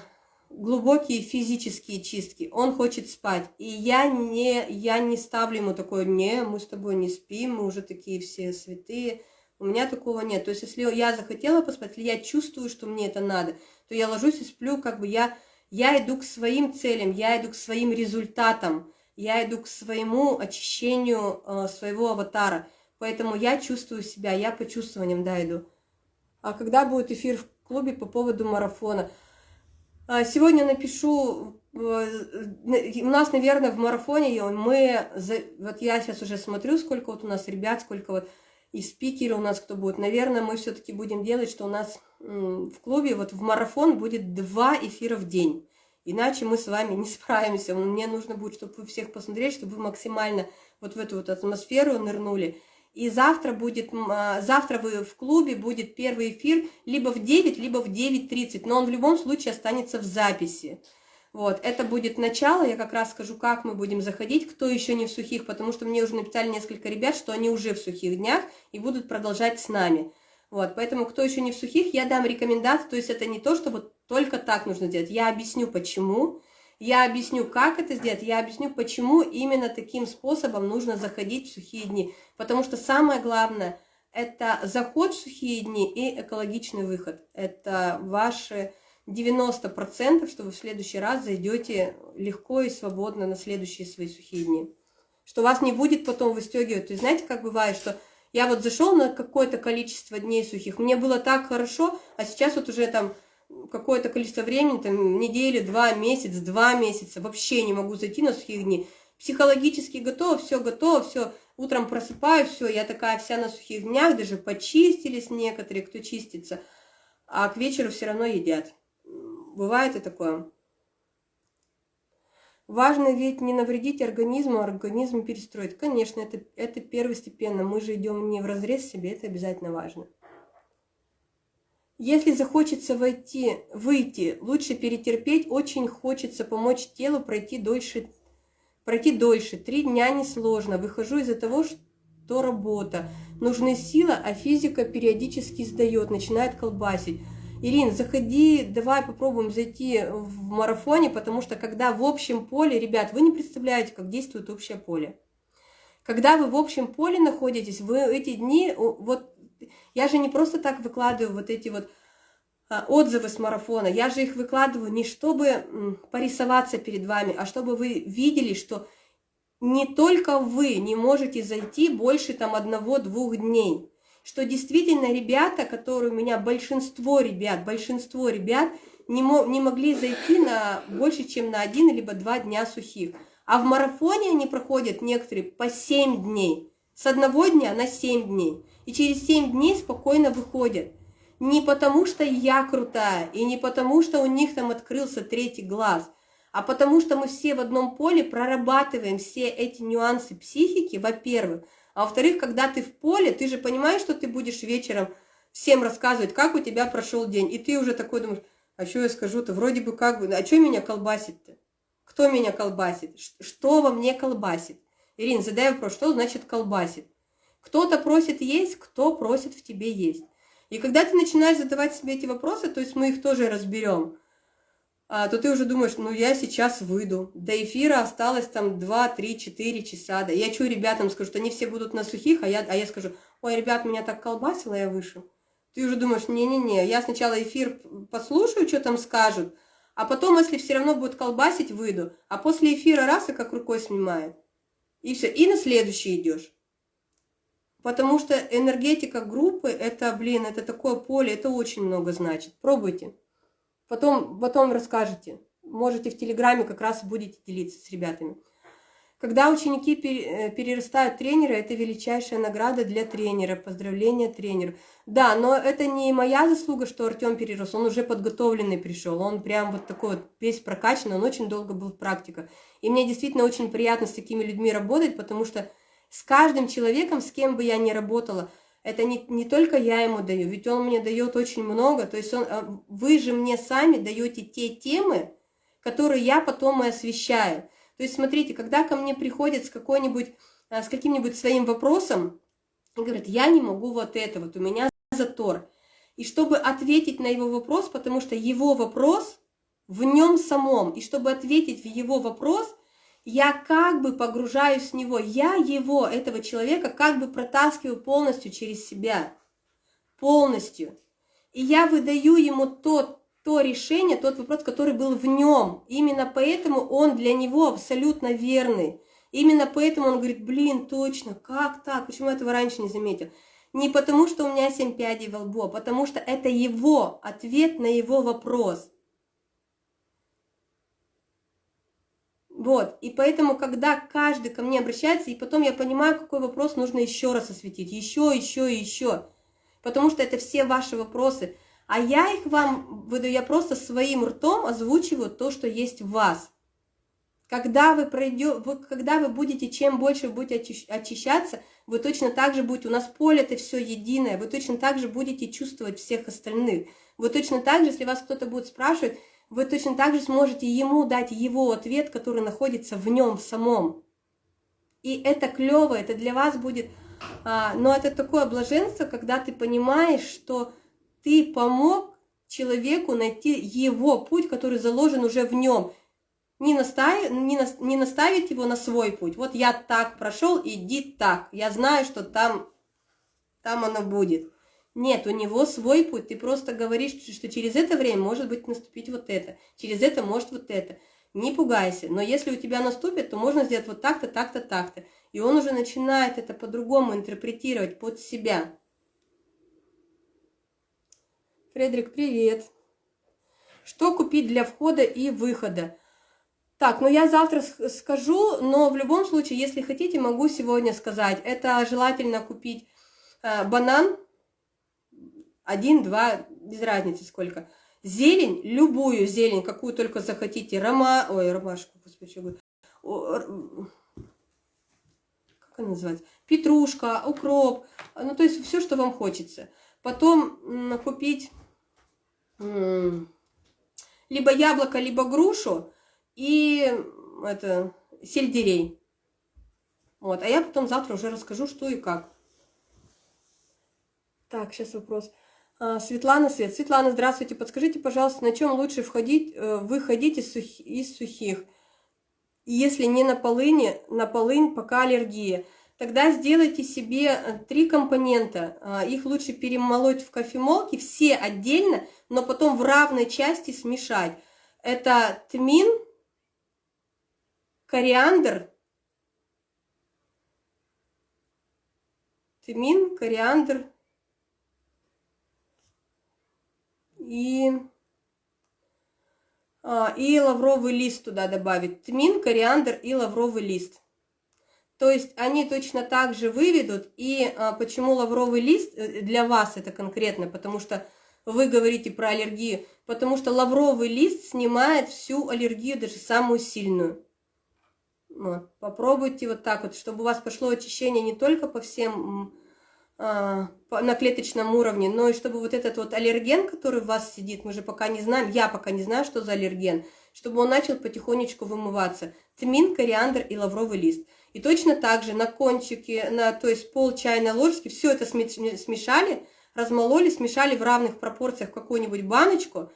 глубокие физические чистки. Он хочет спать. И я не, я не ставлю ему такое, не, мы с тобой не спим, мы уже такие все святые. У меня такого нет. То есть, если я захотела поспать, если я чувствую, что мне это надо, то я ложусь и сплю, как бы я, я иду к своим целям, я иду к своим результатам, я иду к своему очищению э, своего аватара. Поэтому я чувствую себя, я по чувствованиям, да, иду. А когда будет эфир в клубе по поводу марафона? А, сегодня напишу, э, у нас, наверное, в марафоне мы, вот я сейчас уже смотрю, сколько вот у нас ребят, сколько вот и спикеры у нас кто будет. Наверное, мы все-таки будем делать, что у нас в клубе вот в марафон будет два эфира в день. Иначе мы с вами не справимся. Мне нужно будет, чтобы вы всех посмотрели, чтобы вы максимально вот в эту вот атмосферу нырнули. И завтра будет, а, завтра вы в клубе будет первый эфир либо в 9, либо в 9.30, но он в любом случае останется в записи. Вот, это будет начало, я как раз скажу, как мы будем заходить, кто еще не в сухих, потому что мне уже написали несколько ребят, что они уже в сухих днях и будут продолжать с нами. Вот, поэтому кто еще не в сухих, я дам рекомендации, то есть это не то, чтобы только так нужно делать, я объясню почему, я объясню, как это сделать, я объясню, почему именно таким способом нужно заходить в сухие дни. Потому что самое главное – это заход в сухие дни и экологичный выход. Это ваши 90%, что вы в следующий раз зайдете легко и свободно на следующие свои сухие дни. Что вас не будет потом выстегивать. Есть знаете, как бывает, что я вот зашел на какое-то количество дней сухих, мне было так хорошо, а сейчас вот уже там какое-то количество времени, там, неделю, два, месяц, два месяца, вообще не могу зайти на сухих дни. Психологически готово, все готово, все, утром просыпаюсь, все, я такая вся на сухих днях, даже почистились некоторые, кто чистится, а к вечеру все равно едят. Бывает и такое. Важно ведь не навредить организму, а организм перестроить. Конечно, это, это первостепенно. Мы же идем не в разрез себе, это обязательно важно. Если захочется войти, выйти, лучше перетерпеть, очень хочется помочь телу пройти дольше. Пройти дольше. Три дня несложно. Выхожу из-за того, что работа. Нужны силы, а физика периодически сдает, начинает колбасить. Ирин, заходи, давай попробуем зайти в марафоне, потому что когда в общем поле, ребят, вы не представляете, как действует общее поле. Когда вы в общем поле находитесь, вы эти дни, вот я же не просто так выкладываю вот эти вот а, отзывы с марафона. Я же их выкладываю не чтобы порисоваться перед вами, а чтобы вы видели, что не только вы не можете зайти больше там одного-двух дней. Что действительно ребята, которые у меня, большинство ребят, большинство ребят не, мо не могли зайти на больше, чем на один либо два дня сухих. А в марафоне они проходят некоторые по 7 дней. С одного дня на 7 дней. И через 7 дней спокойно выходят. Не потому, что я крутая, и не потому, что у них там открылся третий глаз, а потому, что мы все в одном поле прорабатываем все эти нюансы психики, во-первых. А во-вторых, когда ты в поле, ты же понимаешь, что ты будешь вечером всем рассказывать, как у тебя прошел день. И ты уже такой думаешь, а что я скажу-то? Вроде бы как бы, а что меня колбасит-то? Кто меня колбасит? Что во мне колбасит? Ирина, задай вопрос, что значит колбасит? Кто-то просит есть, кто просит в тебе есть. И когда ты начинаешь задавать себе эти вопросы, то есть мы их тоже разберем, а, то ты уже думаешь, ну я сейчас выйду. До эфира осталось там 2, 3, 4 часа. Да. Я что ребятам скажу, что они все будут на сухих, а я, а я скажу, ой, ребят, меня так колбасило, я вышел. Ты уже думаешь, не-не-не, я сначала эфир послушаю, что там скажут, а потом, если все равно будет колбасить, выйду. А после эфира раз и как рукой снимает. И все, и на следующий идешь. Потому что энергетика группы, это, блин, это такое поле, это очень много значит. Пробуйте. Потом, потом расскажете. Можете в Телеграме как раз будете делиться с ребятами. Когда ученики э, перерастают тренера, это величайшая награда для тренера. Поздравления тренеру. Да, но это не моя заслуга, что Артем перерос. Он уже подготовленный пришел. Он прям вот такой вот весь прокачанный, он очень долго был в практиках. И мне действительно очень приятно с такими людьми работать, потому что с каждым человеком, с кем бы я ни работала, это не, не только я ему даю, ведь он мне дает очень много. То есть он, а, вы же мне сами даете те темы, которые я потом и освещаю. То есть смотрите, когда ко мне приходят с какой-нибудь, а, с каким-нибудь своим вопросом, и говорят, я не могу вот это, вот у меня затор. И чтобы ответить на его вопрос, потому что его вопрос в нем самом, и чтобы ответить в его вопрос, я как бы погружаюсь в него, я его, этого человека, как бы протаскиваю полностью через себя, полностью. И я выдаю ему тот, то решение, тот вопрос, который был в нем. Именно поэтому он для него абсолютно верный. Именно поэтому он говорит, блин, точно, как так, почему я этого раньше не заметил? Не потому, что у меня семь пядей во лбу, а потому что это его ответ на его вопрос. Вот, и поэтому, когда каждый ко мне обращается, и потом я понимаю, какой вопрос нужно еще раз осветить, еще, еще еще, потому что это все ваши вопросы, а я их вам выдаю, я просто своим ртом озвучиваю то, что есть в вас. Когда вы, пройдете, вы, когда вы будете, чем больше вы будете очищаться, вы точно так же будете, у нас поле это все единое, вы точно так же будете чувствовать всех остальных. Вы точно так же, если вас кто-то будет спрашивать, вы точно так же сможете ему дать его ответ, который находится в нем самом. И это клево, это для вас будет... А, но это такое блаженство, когда ты понимаешь, что ты помог человеку найти его путь, который заложен уже в нем. Не, наставить, не, на, не наставить его на свой путь. Вот я так прошел, иди так. Я знаю, что там, там оно будет. Нет, у него свой путь. Ты просто говоришь, что через это время может быть наступить вот это. Через это может вот это. Не пугайся. Но если у тебя наступит, то можно сделать вот так-то, так-то, так-то. И он уже начинает это по-другому интерпретировать под себя. Фредерик, привет. Что купить для входа и выхода? Так, ну я завтра скажу, но в любом случае, если хотите, могу сегодня сказать. Это желательно купить э, банан, один, два, без разницы сколько. Зелень, любую зелень, какую только захотите. Рома... Ой, ромашку, господи. Как она называется? Петрушка, укроп. Ну, то есть все, что вам хочется. Потом купить либо яблоко, либо грушу и это сельдерей. Вот, а я потом завтра уже расскажу, что и как. Так, сейчас вопрос. А, Светлана Свет. Светлана, здравствуйте. Подскажите, пожалуйста, на чем лучше входить, э, выходить из, сух, из сухих? Если не на полыни, на полынь пока аллергия. Тогда сделайте себе э, три компонента. А, их лучше перемолоть в кофемолке, все отдельно, но потом в равной части смешать. Это тмин, кориандр, тмин, кориандр, и, а, и лавровый лист туда добавить. Тмин, кориандр и лавровый лист. То есть они точно так же выведут, и а, почему лавровый лист э, для вас это конкретно, потому что вы говорите про аллергию, потому что лавровый лист снимает всю аллергию, даже самую сильную. Вот. Попробуйте вот так вот, чтобы у вас пошло очищение не только по всем на клеточном уровне, но и чтобы вот этот вот аллерген, который в вас сидит, мы же пока не знаем, я пока не знаю, что за аллерген, чтобы он начал потихонечку вымываться. Тмин, кориандр и лавровый лист. И точно так же на кончике, на, то есть пол чайной ложки, все это смешали, размололи, смешали в равных пропорциях в какую-нибудь баночку,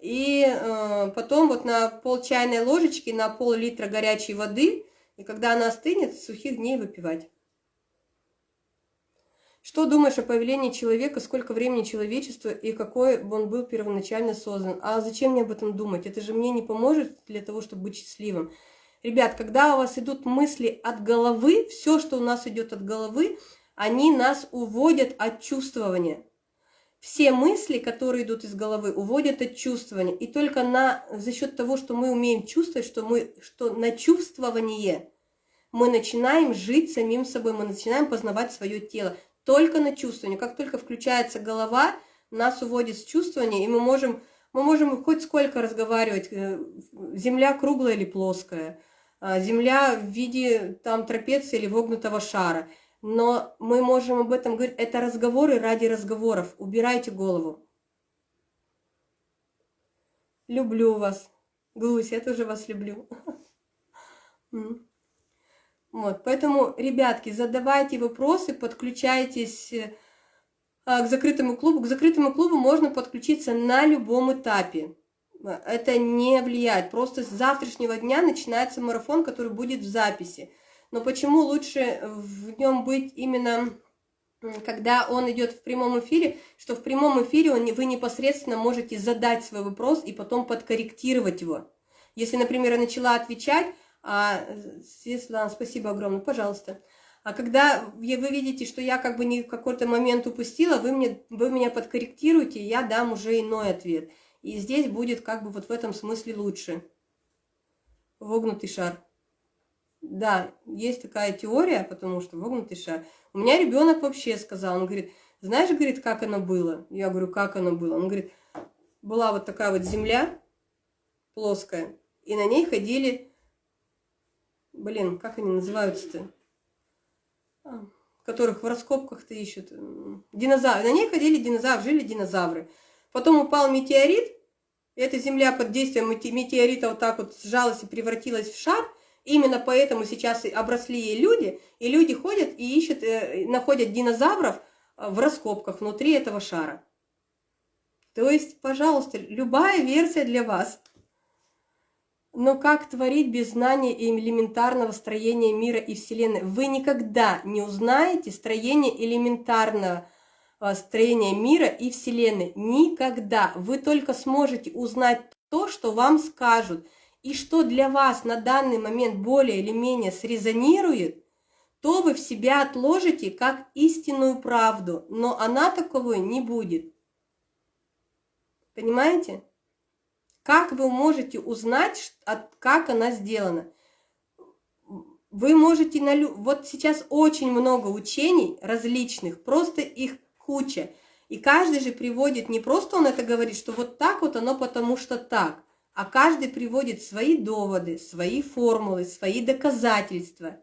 и э, потом вот на пол чайной ложечки, на пол литра горячей воды, и когда она остынет, сухих дней выпивать. Что думаешь о появлении человека, сколько времени человечества и какой он был первоначально создан? А зачем мне об этом думать? Это же мне не поможет для того, чтобы быть счастливым. Ребят, когда у вас идут мысли от головы, все, что у нас идет от головы, они нас уводят от чувствования. Все мысли, которые идут из головы, уводят от чувствования. И только на, за счет того, что мы умеем чувствовать, что, мы, что на чувствование мы начинаем жить самим собой, мы начинаем познавать свое тело. Только на чувствование. Как только включается голова, нас уводит с чувствования, и мы можем, мы можем хоть сколько разговаривать, э, земля круглая или плоская, а, земля в виде там трапеции или вогнутого шара – но мы можем об этом говорить. Это разговоры ради разговоров. Убирайте голову. Люблю вас. Гусь, я тоже вас люблю. Вот, поэтому, ребятки, задавайте вопросы, подключайтесь э, к закрытому клубу. К закрытому клубу можно подключиться на любом этапе. Это не влияет. Просто с завтрашнего дня начинается марафон, который будет в записи. Но почему лучше в нем быть именно когда он идет в прямом эфире, что в прямом эфире он, вы непосредственно можете задать свой вопрос и потом подкорректировать его. Если, например, я начала отвечать, а, Светлана, спасибо огромное, пожалуйста. А когда вы видите, что я как бы не в какой-то момент упустила, вы, мне, вы меня подкорректируете, я дам уже иной ответ. И здесь будет как бы вот в этом смысле лучше. Вогнутый шар. Да, есть такая теория, потому что вогнутый шар. У меня ребенок вообще сказал, он говорит, знаешь, говорит, как оно было? Я говорю, как оно было? Он говорит, была вот такая вот земля плоская, и на ней ходили, блин, как они называются-то? А, которых в раскопках-то ищут. Динозавры. На ней ходили динозавры, жили динозавры. Потом упал метеорит, и эта земля под действием метеорита вот так вот сжалась и превратилась в шар, Именно поэтому сейчас обросли люди, и люди ходят и ищут, э, находят динозавров э, в раскопках внутри этого шара. То есть, пожалуйста, любая версия для вас. Но как творить без знания элементарного строения мира и Вселенной? Вы никогда не узнаете строение элементарного э, строения мира и Вселенной. Никогда. Вы только сможете узнать то, что вам скажут – и что для вас на данный момент более или менее срезонирует, то вы в себя отложите как истинную правду, но она таковой не будет. Понимаете? Как вы можете узнать, как она сделана? Вы можете на вот сейчас очень много учений различных, просто их куча. И каждый же приводит, не просто он это говорит, что вот так вот оно потому что так а каждый приводит свои доводы, свои формулы, свои доказательства.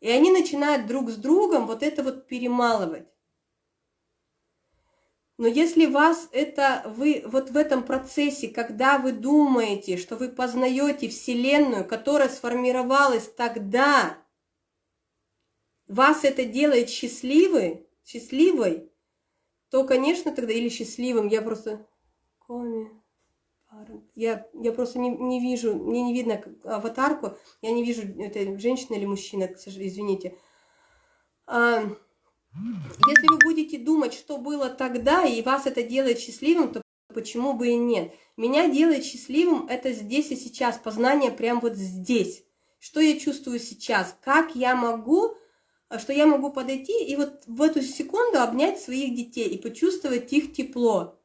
И они начинают друг с другом вот это вот перемалывать. Но если вас это, вы вот в этом процессе, когда вы думаете, что вы познаете Вселенную, которая сформировалась тогда, вас это делает счастливой, счастливой, то, конечно, тогда или счастливым, я просто... Коми. Я, я просто не, не вижу, мне не видно аватарку, я не вижу, это женщина или мужчина, извините. А, если вы будете думать, что было тогда, и вас это делает счастливым, то почему бы и нет? Меня делает счастливым это здесь и сейчас, познание прям вот здесь. Что я чувствую сейчас, как я могу, что я могу подойти и вот в эту секунду обнять своих детей и почувствовать их тепло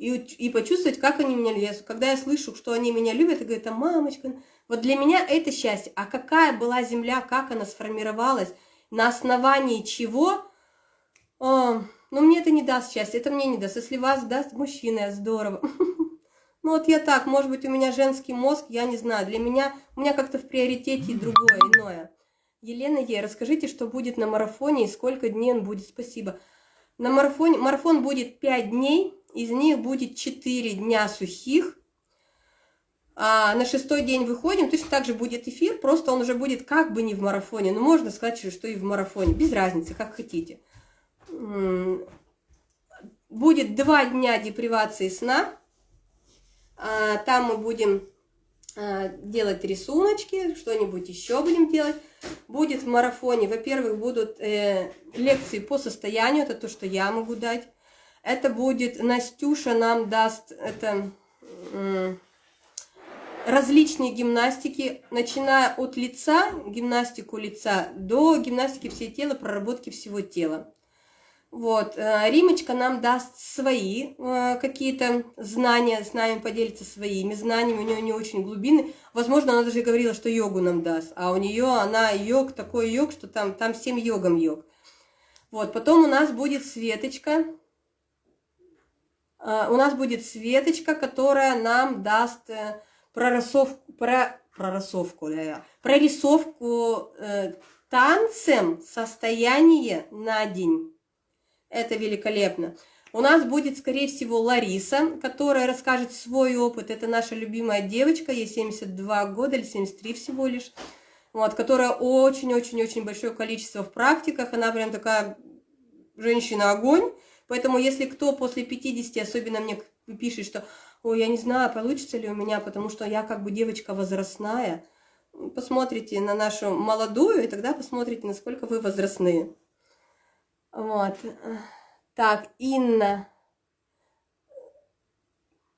и, и почувствовать, как они меня любят. Когда я слышу, что они меня любят, и говорят, а мамочка, вот для меня это счастье. А какая была земля, как она сформировалась, на основании чего, о, ну мне это не даст счастья, это мне не даст. Если вас даст мужчина, здорово. Ну вот я так, может быть, у меня женский мозг, я не знаю. Для меня, у меня как-то в приоритете другое, иное. Елена Е, расскажите, что будет на марафоне и сколько дней он будет. Спасибо. На марафоне, марафон будет 5 дней, из них будет 4 дня сухих. А на шестой день выходим, точно так же будет эфир, просто он уже будет как бы не в марафоне. Но можно сказать, что и в марафоне, без разницы, как хотите. Будет 2 дня депривации сна. А, там мы будем а, делать рисуночки, что-нибудь еще будем делать. Будет в марафоне, во-первых, будут э, лекции по состоянию, это то, что я могу дать. Это будет, Настюша нам даст, это различные гимнастики, начиная от лица, гимнастику лица, до гимнастики всего тела, проработки всего тела. Вот, э, Римочка нам даст свои э, какие-то знания, с нами поделится своими знаниями, у нее не очень глубины. Возможно, она даже говорила, что йогу нам даст, а у нее она йог, такой йог, что там, там всем йогом йог. Вот, потом у нас будет Светочка, э, у нас будет Светочка, которая нам даст прорисовку, про, прорисовку, да, прорисовку э, танцем состояние на день. Это великолепно. У нас будет, скорее всего, Лариса, которая расскажет свой опыт. Это наша любимая девочка, ей 72 года или 73 всего лишь. Вот, которая очень-очень-очень большое количество в практиках. Она прям такая женщина-огонь. Поэтому, если кто после 50, особенно мне пишет, что «Ой, я не знаю, получится ли у меня, потому что я как бы девочка возрастная», посмотрите на нашу молодую, и тогда посмотрите, насколько вы возрастные. Вот. Так, Инна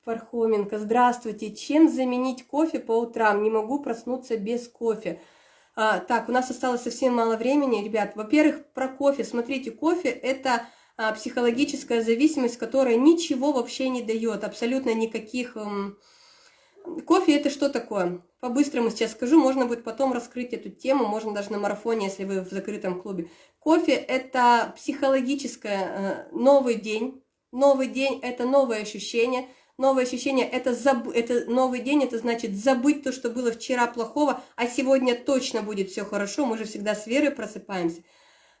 Пархоменко, здравствуйте. Чем заменить кофе по утрам? Не могу проснуться без кофе. А, так, у нас осталось совсем мало времени, ребят. Во-первых, про кофе. Смотрите, кофе – это психологическая зависимость, которая ничего вообще не дает, абсолютно никаких... М, Кофе это что такое? По-быстрому сейчас скажу, можно будет потом раскрыть эту тему, можно даже на марафоне, если вы в закрытом клубе. Кофе это психологическое, э, новый день, новый день это новое ощущение, новое ощущение это, заб... это новый день, это значит забыть то, что было вчера плохого, а сегодня точно будет все хорошо, мы же всегда с верой просыпаемся.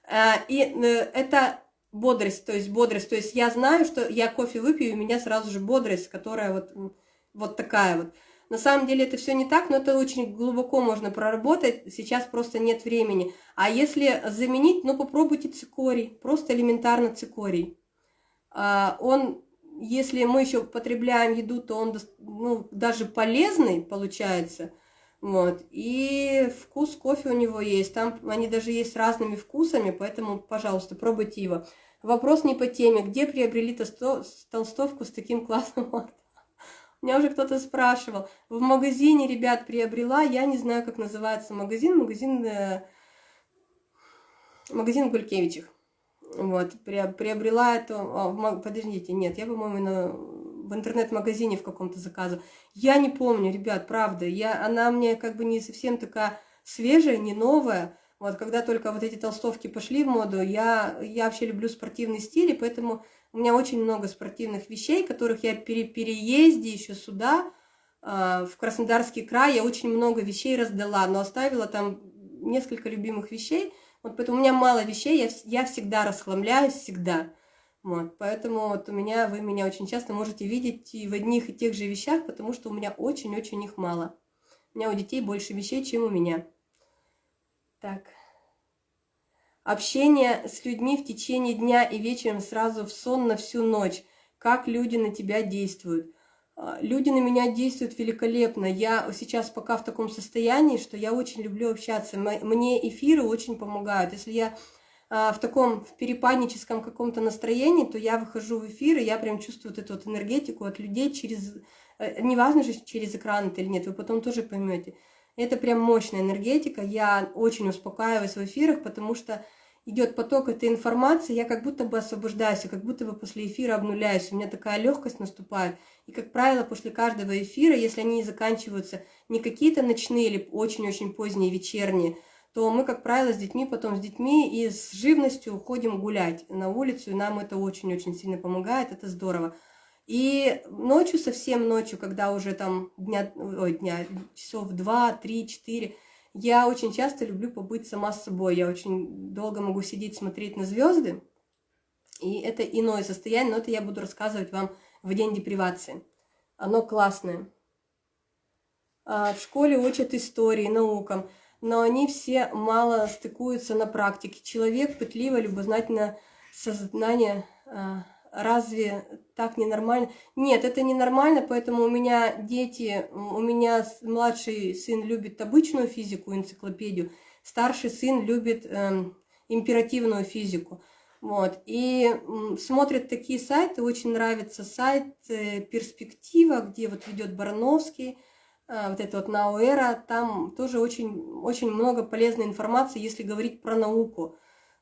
Э, и э, это бодрость, то есть бодрость, то есть я знаю, что я кофе выпью, и у меня сразу же бодрость, которая вот вот такая вот. На самом деле это все не так, но это очень глубоко можно проработать, сейчас просто нет времени. А если заменить, ну попробуйте цикорий, просто элементарно цикорий. А, он, если мы еще потребляем еду, то он ну, даже полезный получается. Вот. И вкус кофе у него есть, там они даже есть разными вкусами, поэтому, пожалуйста, пробуйте его. Вопрос не по теме, где приобрели толстовку с таким классным меня уже кто-то спрашивал. В магазине, ребят, приобрела, я не знаю, как называется магазин, магазин, э, магазин Гулькевичев. Вот, приобрела эту, о, подождите, нет, я, по-моему, в интернет-магазине в каком-то заказу. Я не помню, ребят, правда, я, она мне как бы не совсем такая свежая, не новая. Вот, когда только вот эти толстовки пошли в моду, я, я вообще люблю спортивный стиль, и поэтому у меня очень много спортивных вещей, которых я при переезде еще сюда, а, в Краснодарский край, я очень много вещей раздала, но оставила там несколько любимых вещей. Вот поэтому у меня мало вещей, я, я всегда расхламляюсь, всегда. Вот, поэтому вот у меня, вы меня очень часто можете видеть и в одних и тех же вещах, потому что у меня очень-очень их мало. У меня у детей больше вещей, чем у меня. Так. Общение с людьми в течение дня и вечером сразу в сон на всю ночь. Как люди на тебя действуют. А, люди на меня действуют великолепно. Я сейчас пока в таком состоянии, что я очень люблю общаться. Мне эфиры очень помогают. Если я в таком в перепадническом каком-то настроении, то я выхожу в эфир, и я прям чувствую вот эту вот энергетику от людей через... Э, неважно же, через экран это или нет, вы потом тоже поймете. Это прям мощная энергетика. Я очень успокаиваюсь в эфирах, потому что идет поток этой информации, я как будто бы освобождаюсь, как будто бы после эфира обнуляюсь, у меня такая легкость наступает. И, как правило, после каждого эфира, если они заканчиваются не какие-то ночные или очень-очень поздние вечерние, то мы, как правило, с детьми, потом с детьми и с живностью ходим гулять на улицу, и нам это очень-очень сильно помогает, это здорово. И ночью, совсем ночью, когда уже там дня, ой, дня часов 2, 3, 4, я очень часто люблю побыть сама с собой. Я очень долго могу сидеть, смотреть на звезды. И это иное состояние, но это я буду рассказывать вам в день депривации. Оно классное. А, в школе учат истории, наукам, но они все мало стыкуются на практике. Человек пытливо, любознательно сознание а, разве так ненормально? Нет, это ненормально, поэтому у меня дети, у меня младший сын любит обычную физику, энциклопедию, старший сын любит э, императивную физику. Вот. И смотрят такие сайты, очень нравится сайт э, «Перспектива», где вот ведет Барановский, вот это вот Науэра, там тоже очень, очень много полезной информации, если говорить про науку.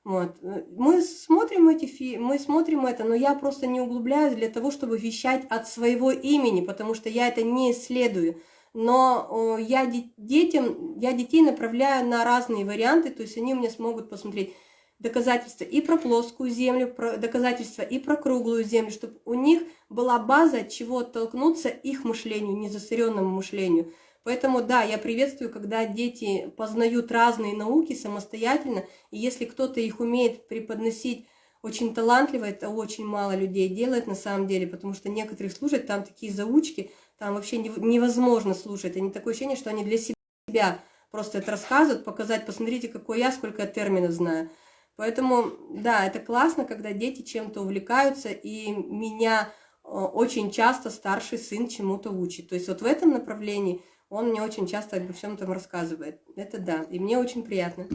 Вот. Мы смотрим эти фи... мы смотрим это, но я просто не углубляюсь для того, чтобы вещать от своего имени, потому что я это не исследую. Но я детям, я детей направляю на разные варианты, то есть они у меня смогут посмотреть доказательства и про плоскую землю, про доказательства и про круглую землю, чтобы у них была база, чего оттолкнуться их мышлению, незасоренному мышлению. Поэтому, да, я приветствую, когда дети познают разные науки самостоятельно, и если кто-то их умеет преподносить очень талантливо, это очень мало людей делает на самом деле, потому что некоторых слушать, там такие заучки, там вообще невозможно слушать, они такое ощущение, что они для себя просто это рассказывают, показать, посмотрите, какой я, сколько я терминов знаю. Поэтому, да, это классно, когда дети чем-то увлекаются, и меня э, очень часто старший сын чему-то учит. То есть вот в этом направлении он мне очень часто обо всем там рассказывает. Это да, и мне очень приятно.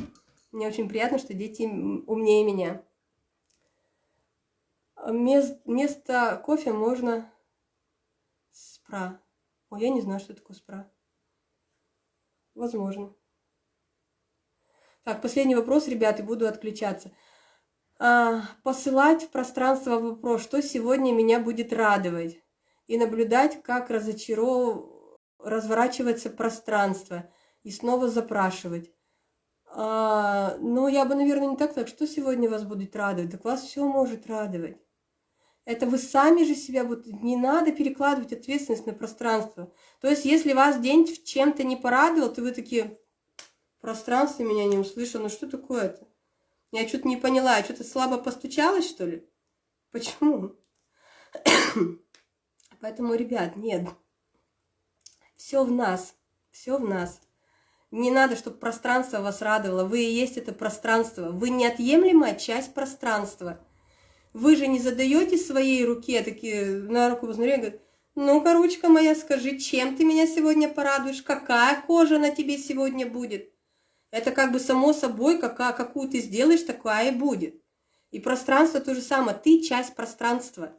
Мне очень приятно, что дети умнее меня. Вместо кофе можно спра. О, я не знаю, что такое спра. Возможно. Так, последний вопрос, ребята, буду отключаться. А, посылать в пространство вопрос, что сегодня меня будет радовать. И наблюдать, как разочаров разворачивается пространство и снова запрашивать. А, ну, я бы, наверное, не так, так что сегодня вас будет радовать? Так вас все может радовать. Это вы сами же себя, вот не надо перекладывать ответственность на пространство. То есть, если вас день чем-то не порадовал, то вы такие, пространство меня не услышал, ну что такое-то? Я что-то не поняла, я что-то слабо постучалась, что ли? Почему? Поэтому, ребят, нет. Все в нас, все в нас. Не надо, чтобы пространство вас радовало. Вы и есть это пространство. Вы неотъемлемая часть пространства. Вы же не задаете своей руке такие на руку посмотрели, говорят, ну-ка, моя, скажи, чем ты меня сегодня порадуешь? Какая кожа на тебе сегодня будет? Это как бы само собой, какую ты сделаешь, такая и будет. И пространство то же самое. Ты часть пространства.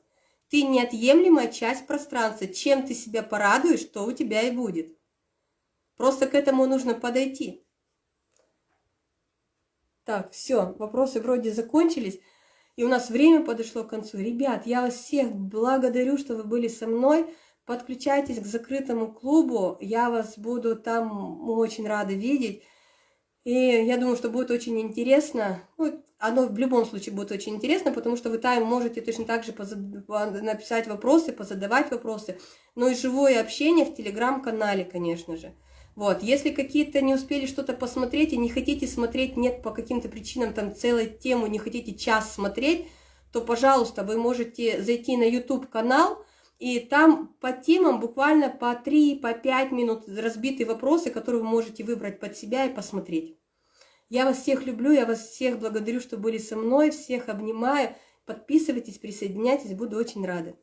Ты неотъемлемая часть пространства. Чем ты себя порадуешь, то у тебя и будет. Просто к этому нужно подойти. Так, все, вопросы вроде закончились. И у нас время подошло к концу. Ребят, я вас всех благодарю, что вы были со мной. Подключайтесь к закрытому клубу. Я вас буду там очень рада видеть. И я думаю, что будет очень интересно. Ну, оно в любом случае будет очень интересно, потому что вы там можете точно так же написать вопросы, позадавать вопросы. Но и живое общение в телеграм-канале, конечно же. Вот, если какие-то не успели что-то посмотреть и не хотите смотреть, нет по каким-то причинам там целую тему, не хотите час смотреть, то, пожалуйста, вы можете зайти на YouTube канал, и там по темам буквально по 3, по 5 минут разбиты вопросы, которые вы можете выбрать под себя и посмотреть. Я вас всех люблю, я вас всех благодарю, что были со мной, всех обнимаю. Подписывайтесь, присоединяйтесь, буду очень рада.